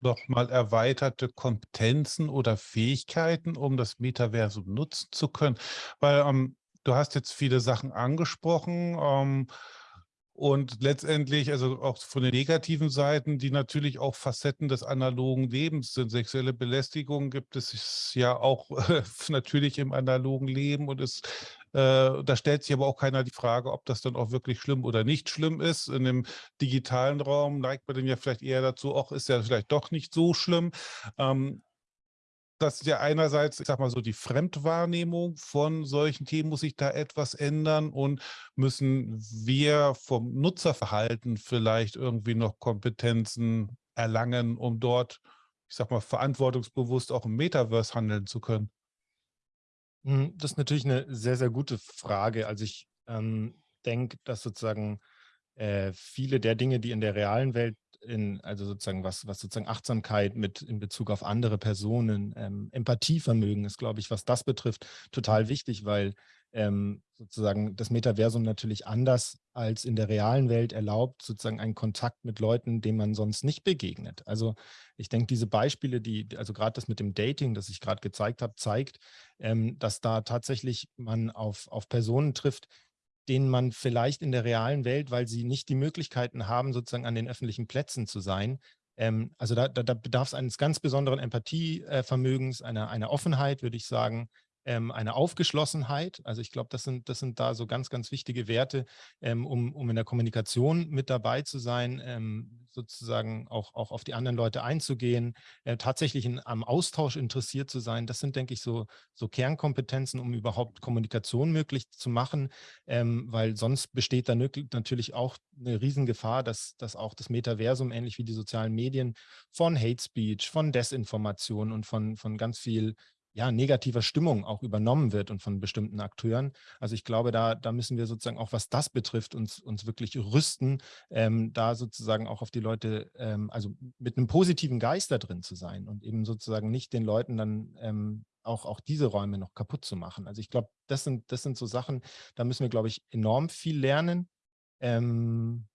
noch mal erweiterte Kompetenzen oder Fähigkeiten, um das Metaversum nutzen zu können? Weil ähm, du hast jetzt viele Sachen angesprochen. Ähm, und letztendlich, also auch von den negativen Seiten, die natürlich auch Facetten des analogen Lebens sind. Sexuelle Belästigung gibt es ja auch natürlich im analogen Leben und es, äh, da stellt sich aber auch keiner die Frage, ob das dann auch wirklich schlimm oder nicht schlimm ist. In dem digitalen Raum neigt man dann ja vielleicht eher dazu, auch ist ja vielleicht doch nicht so schlimm. Ähm, das ist ja einerseits, ich sag mal so, die Fremdwahrnehmung von solchen Themen muss sich da etwas ändern und müssen wir vom Nutzerverhalten vielleicht irgendwie noch Kompetenzen erlangen, um dort, ich sag mal, verantwortungsbewusst auch im Metaverse handeln zu können? Hm, das ist natürlich eine sehr, sehr gute Frage. Also ich ähm, denke, dass sozusagen äh, viele der Dinge, die in der realen Welt in, also sozusagen was, was sozusagen Achtsamkeit mit in Bezug auf andere Personen, ähm, Empathievermögen ist, glaube ich, was das betrifft, total wichtig, weil ähm, sozusagen das Metaversum natürlich anders als in der realen Welt erlaubt, sozusagen einen Kontakt mit Leuten, denen man sonst nicht begegnet. Also ich denke, diese Beispiele, die, also gerade das mit dem Dating, das ich gerade gezeigt habe, zeigt, ähm, dass da tatsächlich man auf, auf Personen trifft, denen man vielleicht in der realen Welt, weil sie nicht die Möglichkeiten haben, sozusagen an den öffentlichen Plätzen zu sein, ähm, also da, da, da bedarf es eines ganz besonderen Empathievermögens, einer, einer Offenheit, würde ich sagen, ähm, eine Aufgeschlossenheit. Also ich glaube, das sind, das sind da so ganz, ganz wichtige Werte, ähm, um, um in der Kommunikation mit dabei zu sein, ähm, sozusagen auch, auch auf die anderen Leute einzugehen, äh, tatsächlich in, am Austausch interessiert zu sein. Das sind, denke ich, so, so Kernkompetenzen, um überhaupt Kommunikation möglich zu machen, ähm, weil sonst besteht da natürlich auch eine Riesengefahr, dass, dass auch das Metaversum, ähnlich wie die sozialen Medien, von Hate Speech, von Desinformation und von, von ganz viel ja, negativer Stimmung auch übernommen wird und von bestimmten Akteuren. Also ich glaube, da, da müssen wir sozusagen auch, was das betrifft, uns, uns wirklich rüsten, ähm, da sozusagen auch auf die Leute, ähm, also mit einem positiven Geist da drin zu sein und eben sozusagen nicht den Leuten dann ähm, auch, auch diese Räume noch kaputt zu machen. Also ich glaube, das sind, das sind so Sachen, da müssen wir, glaube ich, enorm viel lernen. Ähm,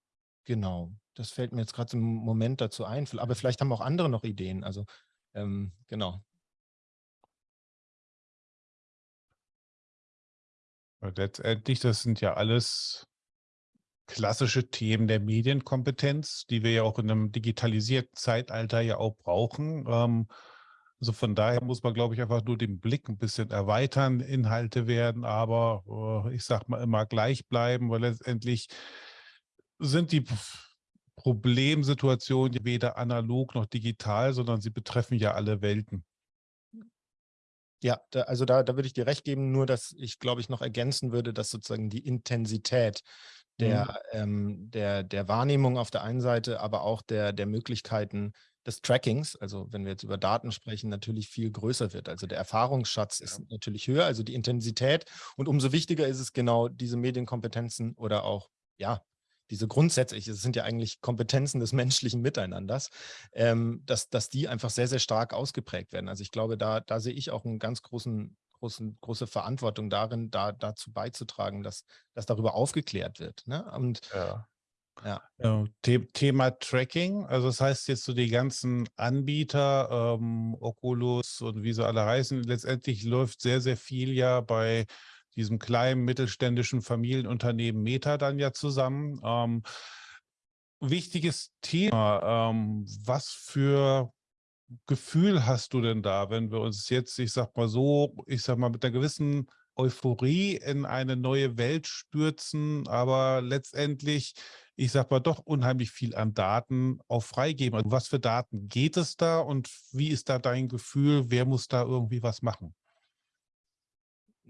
genau, das fällt mir jetzt gerade im Moment dazu ein. Aber vielleicht haben auch andere noch Ideen. Also ähm, genau. Letztendlich, das sind ja alles klassische Themen der Medienkompetenz, die wir ja auch in einem digitalisierten Zeitalter ja auch brauchen. Ähm, also von daher muss man, glaube ich, einfach nur den Blick ein bisschen erweitern. Inhalte werden aber, äh, ich sag mal, immer gleich bleiben, weil letztendlich sind die Problemsituationen weder analog noch digital, sondern sie betreffen ja alle Welten. Ja, da, also da, da würde ich dir recht geben, nur dass ich, glaube ich, noch ergänzen würde, dass sozusagen die Intensität der, mhm. ähm, der, der Wahrnehmung auf der einen Seite, aber auch der, der Möglichkeiten des Trackings, also wenn wir jetzt über Daten sprechen, natürlich viel größer wird. Also der Erfahrungsschatz ja. ist natürlich höher, also die Intensität. Und umso wichtiger ist es genau, diese Medienkompetenzen oder auch, ja, diese grundsätzlich, es sind ja eigentlich Kompetenzen des menschlichen Miteinanders, ähm, dass, dass die einfach sehr, sehr stark ausgeprägt werden. Also ich glaube, da, da sehe ich auch einen ganz großen, großen, große Verantwortung darin, da dazu beizutragen, dass, dass darüber aufgeklärt wird. Ne? Und ja. Ja. The Thema Tracking, also das heißt jetzt so die ganzen Anbieter, ähm, Oculus und wie sie alle heißen, letztendlich läuft sehr, sehr viel ja bei diesem kleinen mittelständischen Familienunternehmen Meta dann ja zusammen. Ähm, wichtiges Thema, ähm, was für Gefühl hast du denn da, wenn wir uns jetzt, ich sag mal so, ich sag mal mit einer gewissen Euphorie in eine neue Welt stürzen, aber letztendlich, ich sag mal, doch unheimlich viel an Daten auch freigeben. Also was für Daten geht es da und wie ist da dein Gefühl? Wer muss da irgendwie was machen?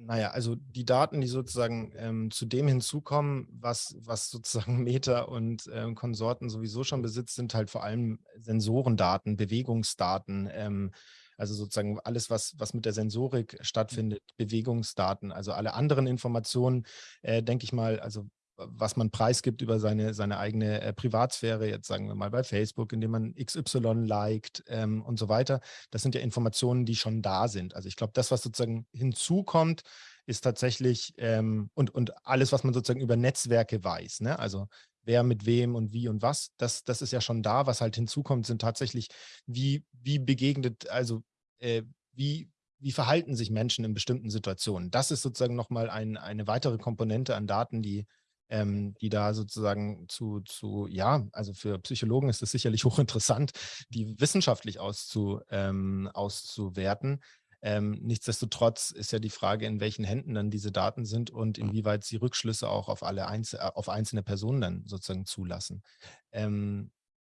Naja, also die Daten, die sozusagen ähm, zu dem hinzukommen, was, was sozusagen Meta und ähm, Konsorten sowieso schon besitzt, sind halt vor allem Sensorendaten, Bewegungsdaten, ähm, also sozusagen alles, was, was mit der Sensorik stattfindet, Bewegungsdaten, also alle anderen Informationen, äh, denke ich mal, also was man preisgibt über seine, seine eigene äh, Privatsphäre, jetzt sagen wir mal bei Facebook, indem man XY liked ähm, und so weiter. Das sind ja Informationen, die schon da sind. Also ich glaube, das, was sozusagen hinzukommt, ist tatsächlich ähm, und, und alles, was man sozusagen über Netzwerke weiß. Ne? Also wer mit wem und wie und was, das, das ist ja schon da. Was halt hinzukommt, sind tatsächlich, wie, wie begegnet, also äh, wie, wie verhalten sich Menschen in bestimmten Situationen. Das ist sozusagen nochmal ein, eine weitere Komponente an Daten, die ähm, die da sozusagen zu, zu, ja, also für Psychologen ist es sicherlich hochinteressant, die wissenschaftlich auszu, ähm, auszuwerten. Ähm, nichtsdestotrotz ist ja die Frage, in welchen Händen dann diese Daten sind und mhm. inwieweit sie Rückschlüsse auch auf alle Einzel äh, auf einzelne Personen dann sozusagen zulassen. Ähm,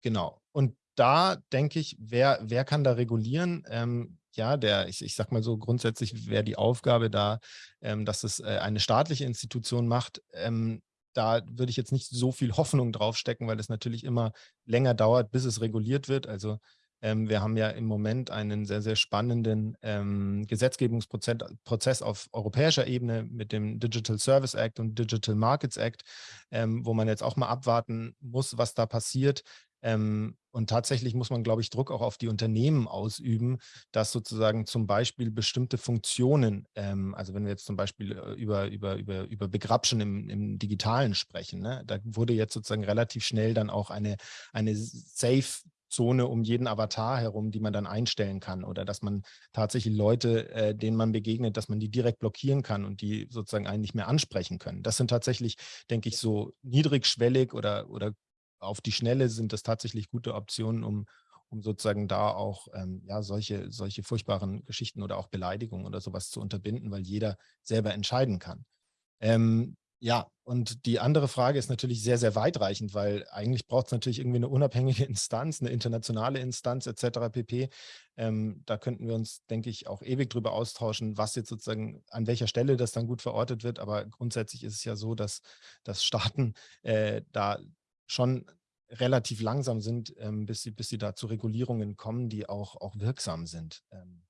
genau. Und da denke ich, wer, wer kann da regulieren? Ähm, ja, der, ich, ich sag mal so, grundsätzlich wäre die Aufgabe da, ähm, dass es äh, eine staatliche Institution macht. Da würde ich jetzt nicht so viel Hoffnung draufstecken, weil es natürlich immer länger dauert, bis es reguliert wird. Also ähm, wir haben ja im Moment einen sehr, sehr spannenden ähm, Gesetzgebungsprozess auf europäischer Ebene mit dem Digital Service Act und Digital Markets Act, ähm, wo man jetzt auch mal abwarten muss, was da passiert. Ähm, und tatsächlich muss man, glaube ich, Druck auch auf die Unternehmen ausüben, dass sozusagen zum Beispiel bestimmte Funktionen, ähm, also wenn wir jetzt zum Beispiel äh, über, über, über, über Begrapschen im, im Digitalen sprechen, ne, da wurde jetzt sozusagen relativ schnell dann auch eine, eine Safe Zone um jeden Avatar herum, die man dann einstellen kann oder dass man tatsächlich Leute, äh, denen man begegnet, dass man die direkt blockieren kann und die sozusagen einen nicht mehr ansprechen können. Das sind tatsächlich, denke ich, so niedrigschwellig oder, oder auf die Schnelle sind das tatsächlich gute Optionen, um, um sozusagen da auch ähm, ja, solche, solche furchtbaren Geschichten oder auch Beleidigungen oder sowas zu unterbinden, weil jeder selber entscheiden kann. Ähm, ja, und die andere Frage ist natürlich sehr, sehr weitreichend, weil eigentlich braucht es natürlich irgendwie eine unabhängige Instanz, eine internationale Instanz etc. pp. Ähm, da könnten wir uns, denke ich, auch ewig drüber austauschen, was jetzt sozusagen, an welcher Stelle das dann gut verortet wird. Aber grundsätzlich ist es ja so, dass, dass Staaten äh, da schon relativ langsam sind, ähm, bis, sie, bis sie da zu Regulierungen kommen, die auch, auch wirksam sind. Ähm,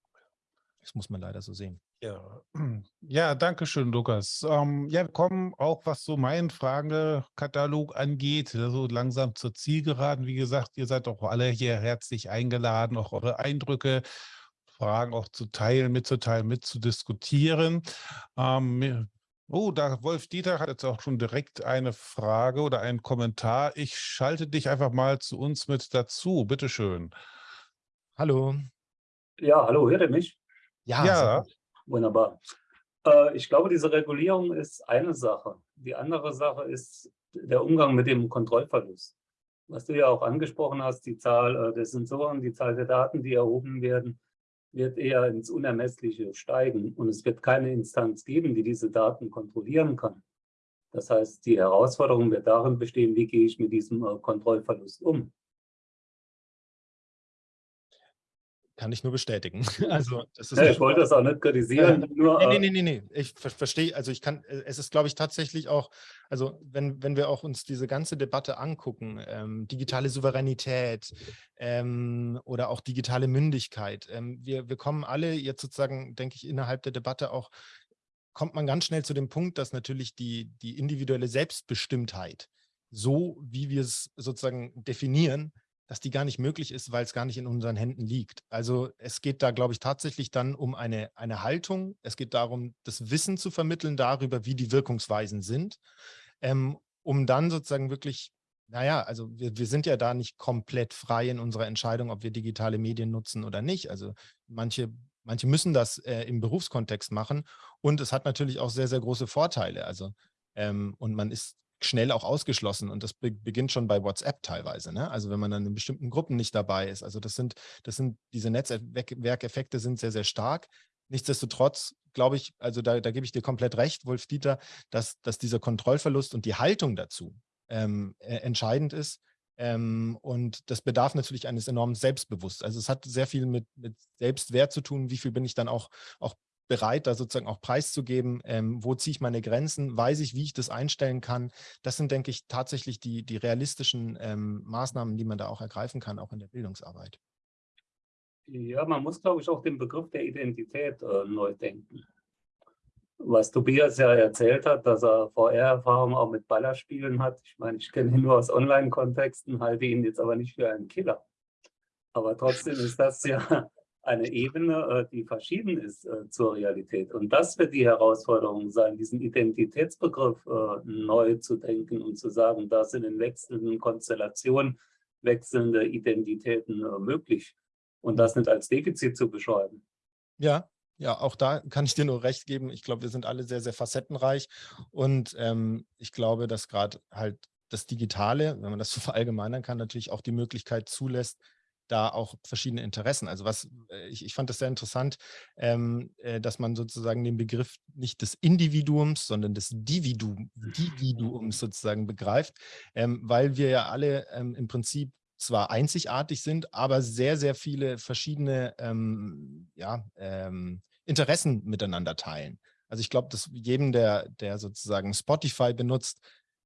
das muss man leider so sehen. Ja, ja danke schön, Lukas. Ähm, ja, wir kommen auch, was so meinen Fragekatalog angeht, so also langsam zur Zielgeraden. Wie gesagt, ihr seid auch alle hier herzlich eingeladen, auch eure Eindrücke, Fragen auch zu teilen, mitzuteilen, mitzudiskutieren. Ähm, Oh, da Wolf Dieter hat jetzt auch schon direkt eine Frage oder einen Kommentar. Ich schalte dich einfach mal zu uns mit dazu. Bitte schön. Hallo. Ja, hallo, hört ihr mich? Ja, Ja. Wunderbar. Äh, ich glaube, diese Regulierung ist eine Sache. Die andere Sache ist der Umgang mit dem Kontrollverlust. Was du ja auch angesprochen hast, die Zahl äh, der Sensoren, die Zahl der Daten, die erhoben werden, wird eher ins Unermessliche steigen und es wird keine Instanz geben, die diese Daten kontrollieren kann. Das heißt, die Herausforderung wird darin bestehen, wie gehe ich mit diesem äh, Kontrollverlust um. Kann ich nur bestätigen. Also, das ist Ja, ich wollte das auch nicht kritisieren, Äh, nur, nee, äh, nee, nee, nee, ich ver verstehe, also ich kann, äh, es ist, glaube ich, tatsächlich auch, also wenn, wenn wir auch uns diese ganze Debatte angucken, ähm, digitale Souveränität ähm, oder auch digitale Mündigkeit, ähm, wir, wir kommen alle jetzt sozusagen, denke ich, innerhalb der Debatte auch, kommt man ganz schnell zu dem Punkt, dass natürlich die, die individuelle Selbstbestimmtheit, so wie wir es sozusagen definieren, dass die gar nicht möglich ist, weil es gar nicht in unseren Händen liegt. Also es geht da, glaube ich, tatsächlich dann um eine, eine Haltung. Es geht darum, das Wissen zu vermitteln darüber, wie die Wirkungsweisen sind, ähm, um dann sozusagen wirklich, naja, also wir, wir sind ja da nicht komplett frei in unserer Entscheidung, ob wir digitale Medien nutzen oder nicht. Also manche, manche müssen das äh, im Berufskontext machen und es hat natürlich auch sehr, sehr große Vorteile. Also ähm, und man ist schnell auch ausgeschlossen und das be beginnt schon bei WhatsApp teilweise. Ne? Also wenn man dann in bestimmten Gruppen nicht dabei ist. Also das sind, das sind diese Netzwerkeffekte sind sehr, sehr stark. Nichtsdestotrotz glaube ich, also da, da gebe ich dir komplett recht, Wolf Dieter, dass, dass dieser Kontrollverlust und die Haltung dazu ähm, äh, entscheidend ist. Ähm, und das bedarf natürlich eines enormen Selbstbewusstseins. Also es hat sehr viel mit, mit Selbstwert zu tun, wie viel bin ich dann auch, auch bereit, da sozusagen auch preiszugeben, ähm, wo ziehe ich meine Grenzen, weiß ich, wie ich das einstellen kann. Das sind, denke ich, tatsächlich die, die realistischen ähm, Maßnahmen, die man da auch ergreifen kann, auch in der Bildungsarbeit. Ja, man muss, glaube ich, auch den Begriff der Identität äh, neu denken. Was Tobias ja erzählt hat, dass er VR-Erfahrung auch mit Ballerspielen hat. Ich meine, ich kenne ihn nur aus Online-Kontexten, halte ihn jetzt aber nicht für einen Killer. Aber trotzdem ist das ja eine Ebene, äh, die verschieden ist äh, zur Realität. Und das wird die Herausforderung sein, diesen Identitätsbegriff äh, neu zu denken und zu sagen, da sind in wechselnden Konstellationen wechselnde Identitäten möglich und das nicht als Defizit zu beschreiben. Ja, ja, auch da kann ich dir nur recht geben. Ich glaube, wir sind alle sehr, sehr facettenreich und ähm, ich glaube, dass gerade halt das Digitale, wenn man das so verallgemeinern kann, natürlich auch die Möglichkeit zulässt, da auch verschiedene Interessen. Also was, äh, ich, ich fand das sehr interessant, ähm, äh, dass man sozusagen den Begriff nicht des Individuums, sondern des Dividu Dividuums sozusagen begreift, ähm, weil wir ja alle ähm, im Prinzip zwar einzigartig sind, aber sehr, sehr viele verschiedene ähm, ja, ähm, Interessen miteinander teilen. Also ich glaube, dass jedem, der, der sozusagen Spotify benutzt,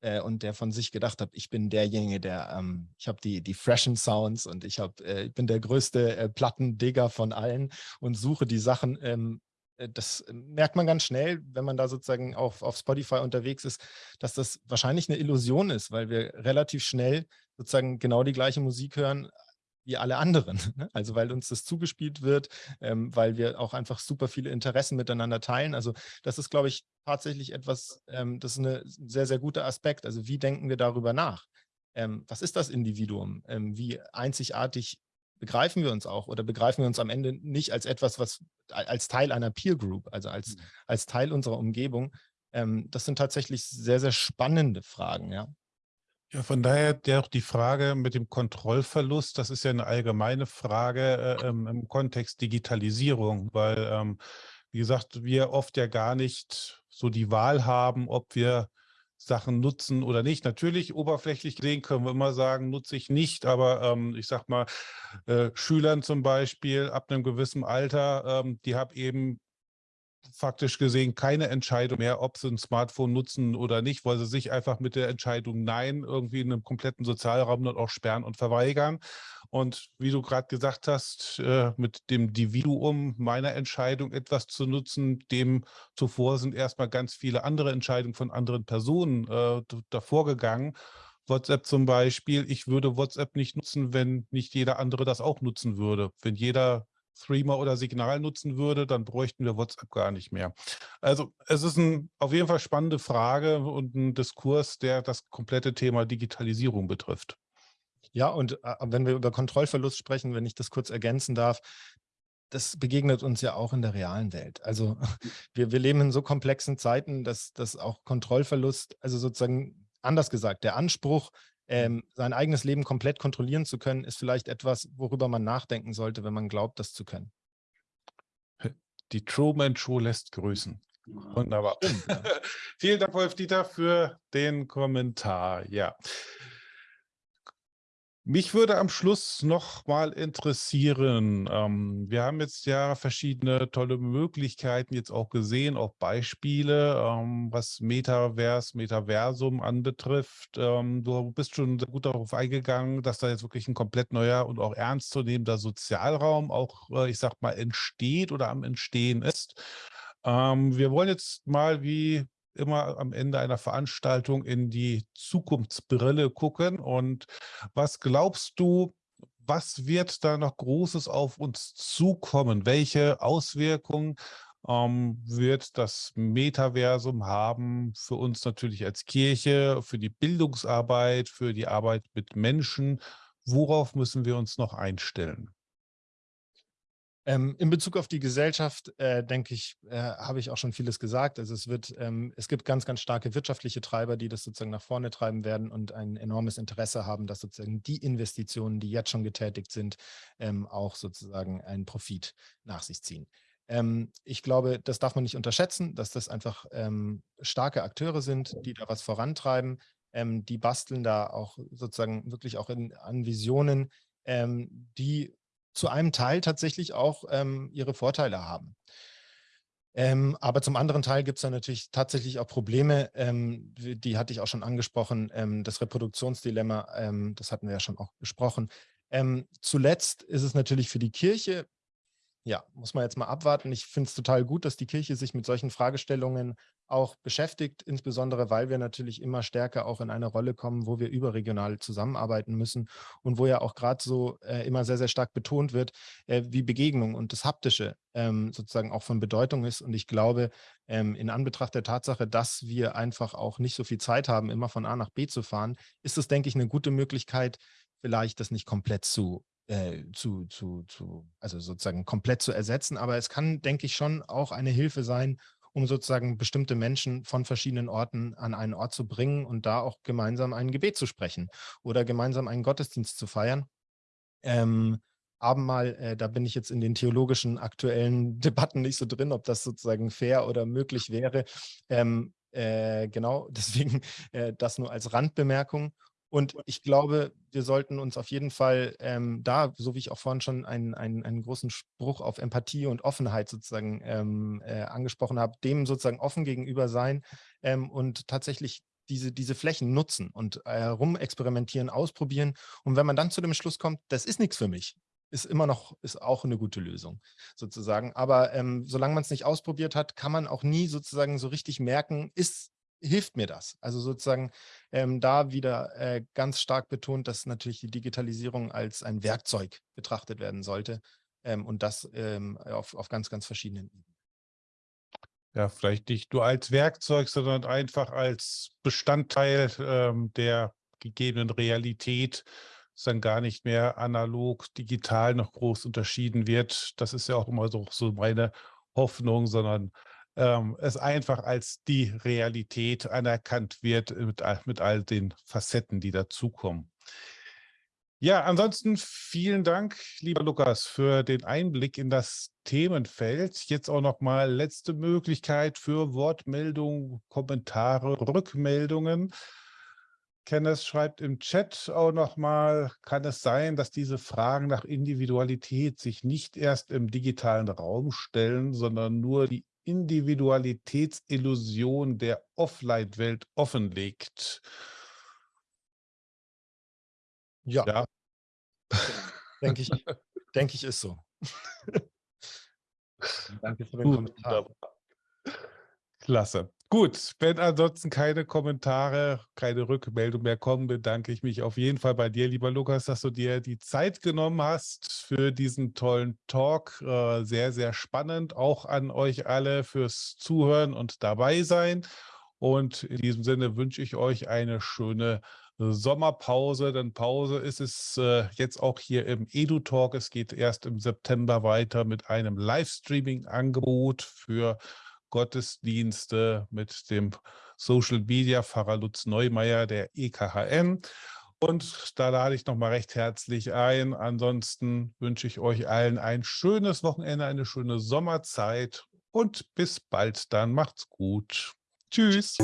äh, und der von sich gedacht hat, ich bin derjenige, der, ähm, ich habe die, die freshen Sounds und ich, hab, äh, ich bin der größte äh, Plattendigger von allen und suche die Sachen. Ähm, äh, das merkt man ganz schnell, wenn man da sozusagen auf, auf Spotify unterwegs ist, dass das wahrscheinlich eine Illusion ist, weil wir relativ schnell sozusagen genau die gleiche Musik hören, wie alle anderen. Ne? Also weil uns das zugespielt wird, ähm, weil wir auch einfach super viele Interessen miteinander teilen. Also das ist, glaube ich, tatsächlich etwas, ähm, das ist ein sehr, sehr guter Aspekt. Also wie denken wir darüber nach? Ähm, was ist das Individuum? Ähm, wie einzigartig begreifen wir uns auch oder begreifen wir uns am Ende nicht als etwas, was als Teil einer Peer Group, also als, mhm. als Teil unserer Umgebung? Ähm, das sind tatsächlich sehr, sehr spannende Fragen, ja. Ja, von daher der auch die Frage mit dem Kontrollverlust, das ist ja eine allgemeine Frage äh, im Kontext Digitalisierung, weil, ähm, wie gesagt, wir oft ja gar nicht so die Wahl haben, ob wir Sachen nutzen oder nicht. Natürlich, oberflächlich gesehen können wir immer sagen, nutze ich nicht, aber ähm, ich sag mal, äh, Schülern zum Beispiel ab einem gewissen Alter, ähm, die haben eben faktisch gesehen keine Entscheidung mehr, ob sie ein Smartphone nutzen oder nicht, weil sie sich einfach mit der Entscheidung Nein irgendwie in einem kompletten Sozialraum dann auch sperren und verweigern. Und wie du gerade gesagt hast, äh, mit dem Dividuum meiner Entscheidung etwas zu nutzen, dem zuvor sind erstmal ganz viele andere Entscheidungen von anderen Personen äh, davor gegangen. WhatsApp zum Beispiel, ich würde WhatsApp nicht nutzen, wenn nicht jeder andere das auch nutzen würde. Wenn jeder Threema oder Signal nutzen würde, dann bräuchten wir WhatsApp gar nicht mehr. Also es ist ein, auf jeden Fall spannende Frage und ein Diskurs, der das komplette Thema Digitalisierung betrifft. Ja, und äh, wenn wir über Kontrollverlust sprechen, wenn ich das kurz ergänzen darf, das begegnet uns ja auch in der realen Welt. Also wir, wir leben in so komplexen Zeiten, dass, dass auch Kontrollverlust, also sozusagen anders gesagt, der Anspruch, ähm, sein eigenes Leben komplett kontrollieren zu können, ist vielleicht etwas, worüber man nachdenken sollte, wenn man glaubt, das zu können. Die Truman Show lässt grüßen. Wunderbar. Stimmt, ja. Vielen Dank, Wolf-Dieter, für den Kommentar. Ja. Mich würde am Schluss noch mal interessieren, ähm, wir haben jetzt ja verschiedene tolle Möglichkeiten jetzt auch gesehen, auch Beispiele, ähm, was Metaverse, Metaversum anbetrifft. Ähm, du bist schon sehr gut darauf eingegangen, dass da jetzt wirklich ein komplett neuer und auch ernstzunehmender Sozialraum auch, äh, ich sag mal, entsteht oder am Entstehen ist. Ähm, wir wollen jetzt mal, wie immer am Ende einer Veranstaltung in die Zukunftsbrille gucken. Und was glaubst du, was wird da noch Großes auf uns zukommen? Welche Auswirkungen ähm, wird das Metaversum haben für uns natürlich als Kirche, für die Bildungsarbeit, für die Arbeit mit Menschen? Worauf müssen wir uns noch einstellen? Ähm, in Bezug auf die Gesellschaft, äh, denke ich, äh, habe ich auch schon vieles gesagt. Also es wird, ähm, es gibt ganz, ganz starke wirtschaftliche Treiber, die das sozusagen nach vorne treiben werden und ein enormes Interesse haben, dass sozusagen die Investitionen, die jetzt schon getätigt sind, ähm, auch sozusagen einen Profit nach sich ziehen. Ähm, ich glaube, das darf man nicht unterschätzen, dass das einfach ähm, starke Akteure sind, die da was vorantreiben. Ähm, die basteln da auch sozusagen wirklich auch in, an Visionen, die zu einem Teil tatsächlich auch ähm, ihre Vorteile haben. Ähm, aber zum anderen Teil gibt es da natürlich tatsächlich auch Probleme, ähm, die hatte ich auch schon angesprochen, ähm, das Reproduktionsdilemma, ähm, das hatten wir ja schon auch besprochen. Ähm, zuletzt ist es natürlich für die Kirche ja, muss man jetzt mal abwarten. Ich finde es total gut, dass die Kirche sich mit solchen Fragestellungen auch beschäftigt, insbesondere weil wir natürlich immer stärker auch in eine Rolle kommen, wo wir überregional zusammenarbeiten müssen und wo ja auch gerade so äh, immer sehr, sehr stark betont wird, äh, wie Begegnung und das Haptische ähm, sozusagen auch von Bedeutung ist. Und ich glaube, ähm, in Anbetracht der Tatsache, dass wir einfach auch nicht so viel Zeit haben, immer von A nach B zu fahren, ist es, denke ich, eine gute Möglichkeit, vielleicht das nicht komplett zu äh, zu, zu, zu, also sozusagen komplett zu ersetzen. Aber es kann, denke ich, schon auch eine Hilfe sein, um sozusagen bestimmte Menschen von verschiedenen Orten an einen Ort zu bringen und da auch gemeinsam ein Gebet zu sprechen oder gemeinsam einen Gottesdienst zu feiern. Ähm, Abendmahl, äh, da bin ich jetzt in den theologischen aktuellen Debatten nicht so drin, ob das sozusagen fair oder möglich wäre. Ähm, äh, genau, deswegen äh, das nur als Randbemerkung. Und ich glaube, wir sollten uns auf jeden Fall ähm, da, so wie ich auch vorhin schon einen, einen, einen großen Spruch auf Empathie und Offenheit sozusagen ähm, äh, angesprochen habe, dem sozusagen offen gegenüber sein ähm, und tatsächlich diese, diese Flächen nutzen und äh, rumexperimentieren, ausprobieren. Und wenn man dann zu dem Schluss kommt, das ist nichts für mich, ist immer noch, ist auch eine gute Lösung sozusagen. Aber ähm, solange man es nicht ausprobiert hat, kann man auch nie sozusagen so richtig merken, ist hilft mir das? Also sozusagen ähm, da wieder äh, ganz stark betont, dass natürlich die Digitalisierung als ein Werkzeug betrachtet werden sollte ähm, und das ähm, auf, auf ganz, ganz verschiedenen Ebenen. Ja, vielleicht nicht nur als Werkzeug, sondern einfach als Bestandteil ähm, der gegebenen Realität, dass dann gar nicht mehr analog, digital noch groß unterschieden wird. Das ist ja auch immer so, so meine Hoffnung, sondern ähm, es einfach als die Realität anerkannt wird mit, mit all den Facetten, die dazukommen. Ja, ansonsten vielen Dank, lieber Lukas, für den Einblick in das Themenfeld. Jetzt auch noch mal letzte Möglichkeit für Wortmeldungen, Kommentare, Rückmeldungen. Kenneth schreibt im Chat auch noch mal, kann es sein, dass diese Fragen nach Individualität sich nicht erst im digitalen Raum stellen, sondern nur die Individualitätsillusion der Offline-Welt offenlegt. Ja. ja. Denke ich, denke ich, ist so. Danke für den Kommentar. Klasse. Gut, wenn ansonsten keine Kommentare, keine Rückmeldung mehr kommen, bedanke ich mich auf jeden Fall bei dir, lieber Lukas, dass du dir die Zeit genommen hast für diesen tollen Talk. Äh, sehr, sehr spannend. Auch an euch alle fürs Zuhören und dabei sein. Und in diesem Sinne wünsche ich euch eine schöne Sommerpause, denn Pause ist es äh, jetzt auch hier im EduTalk. Es geht erst im September weiter mit einem Livestreaming-Angebot für Gottesdienste mit dem Social Media Pfarrer Lutz Neumeier der EKHM. Und da lade ich nochmal recht herzlich ein. Ansonsten wünsche ich euch allen ein schönes Wochenende, eine schöne Sommerzeit und bis bald dann. Macht's gut. Tschüss.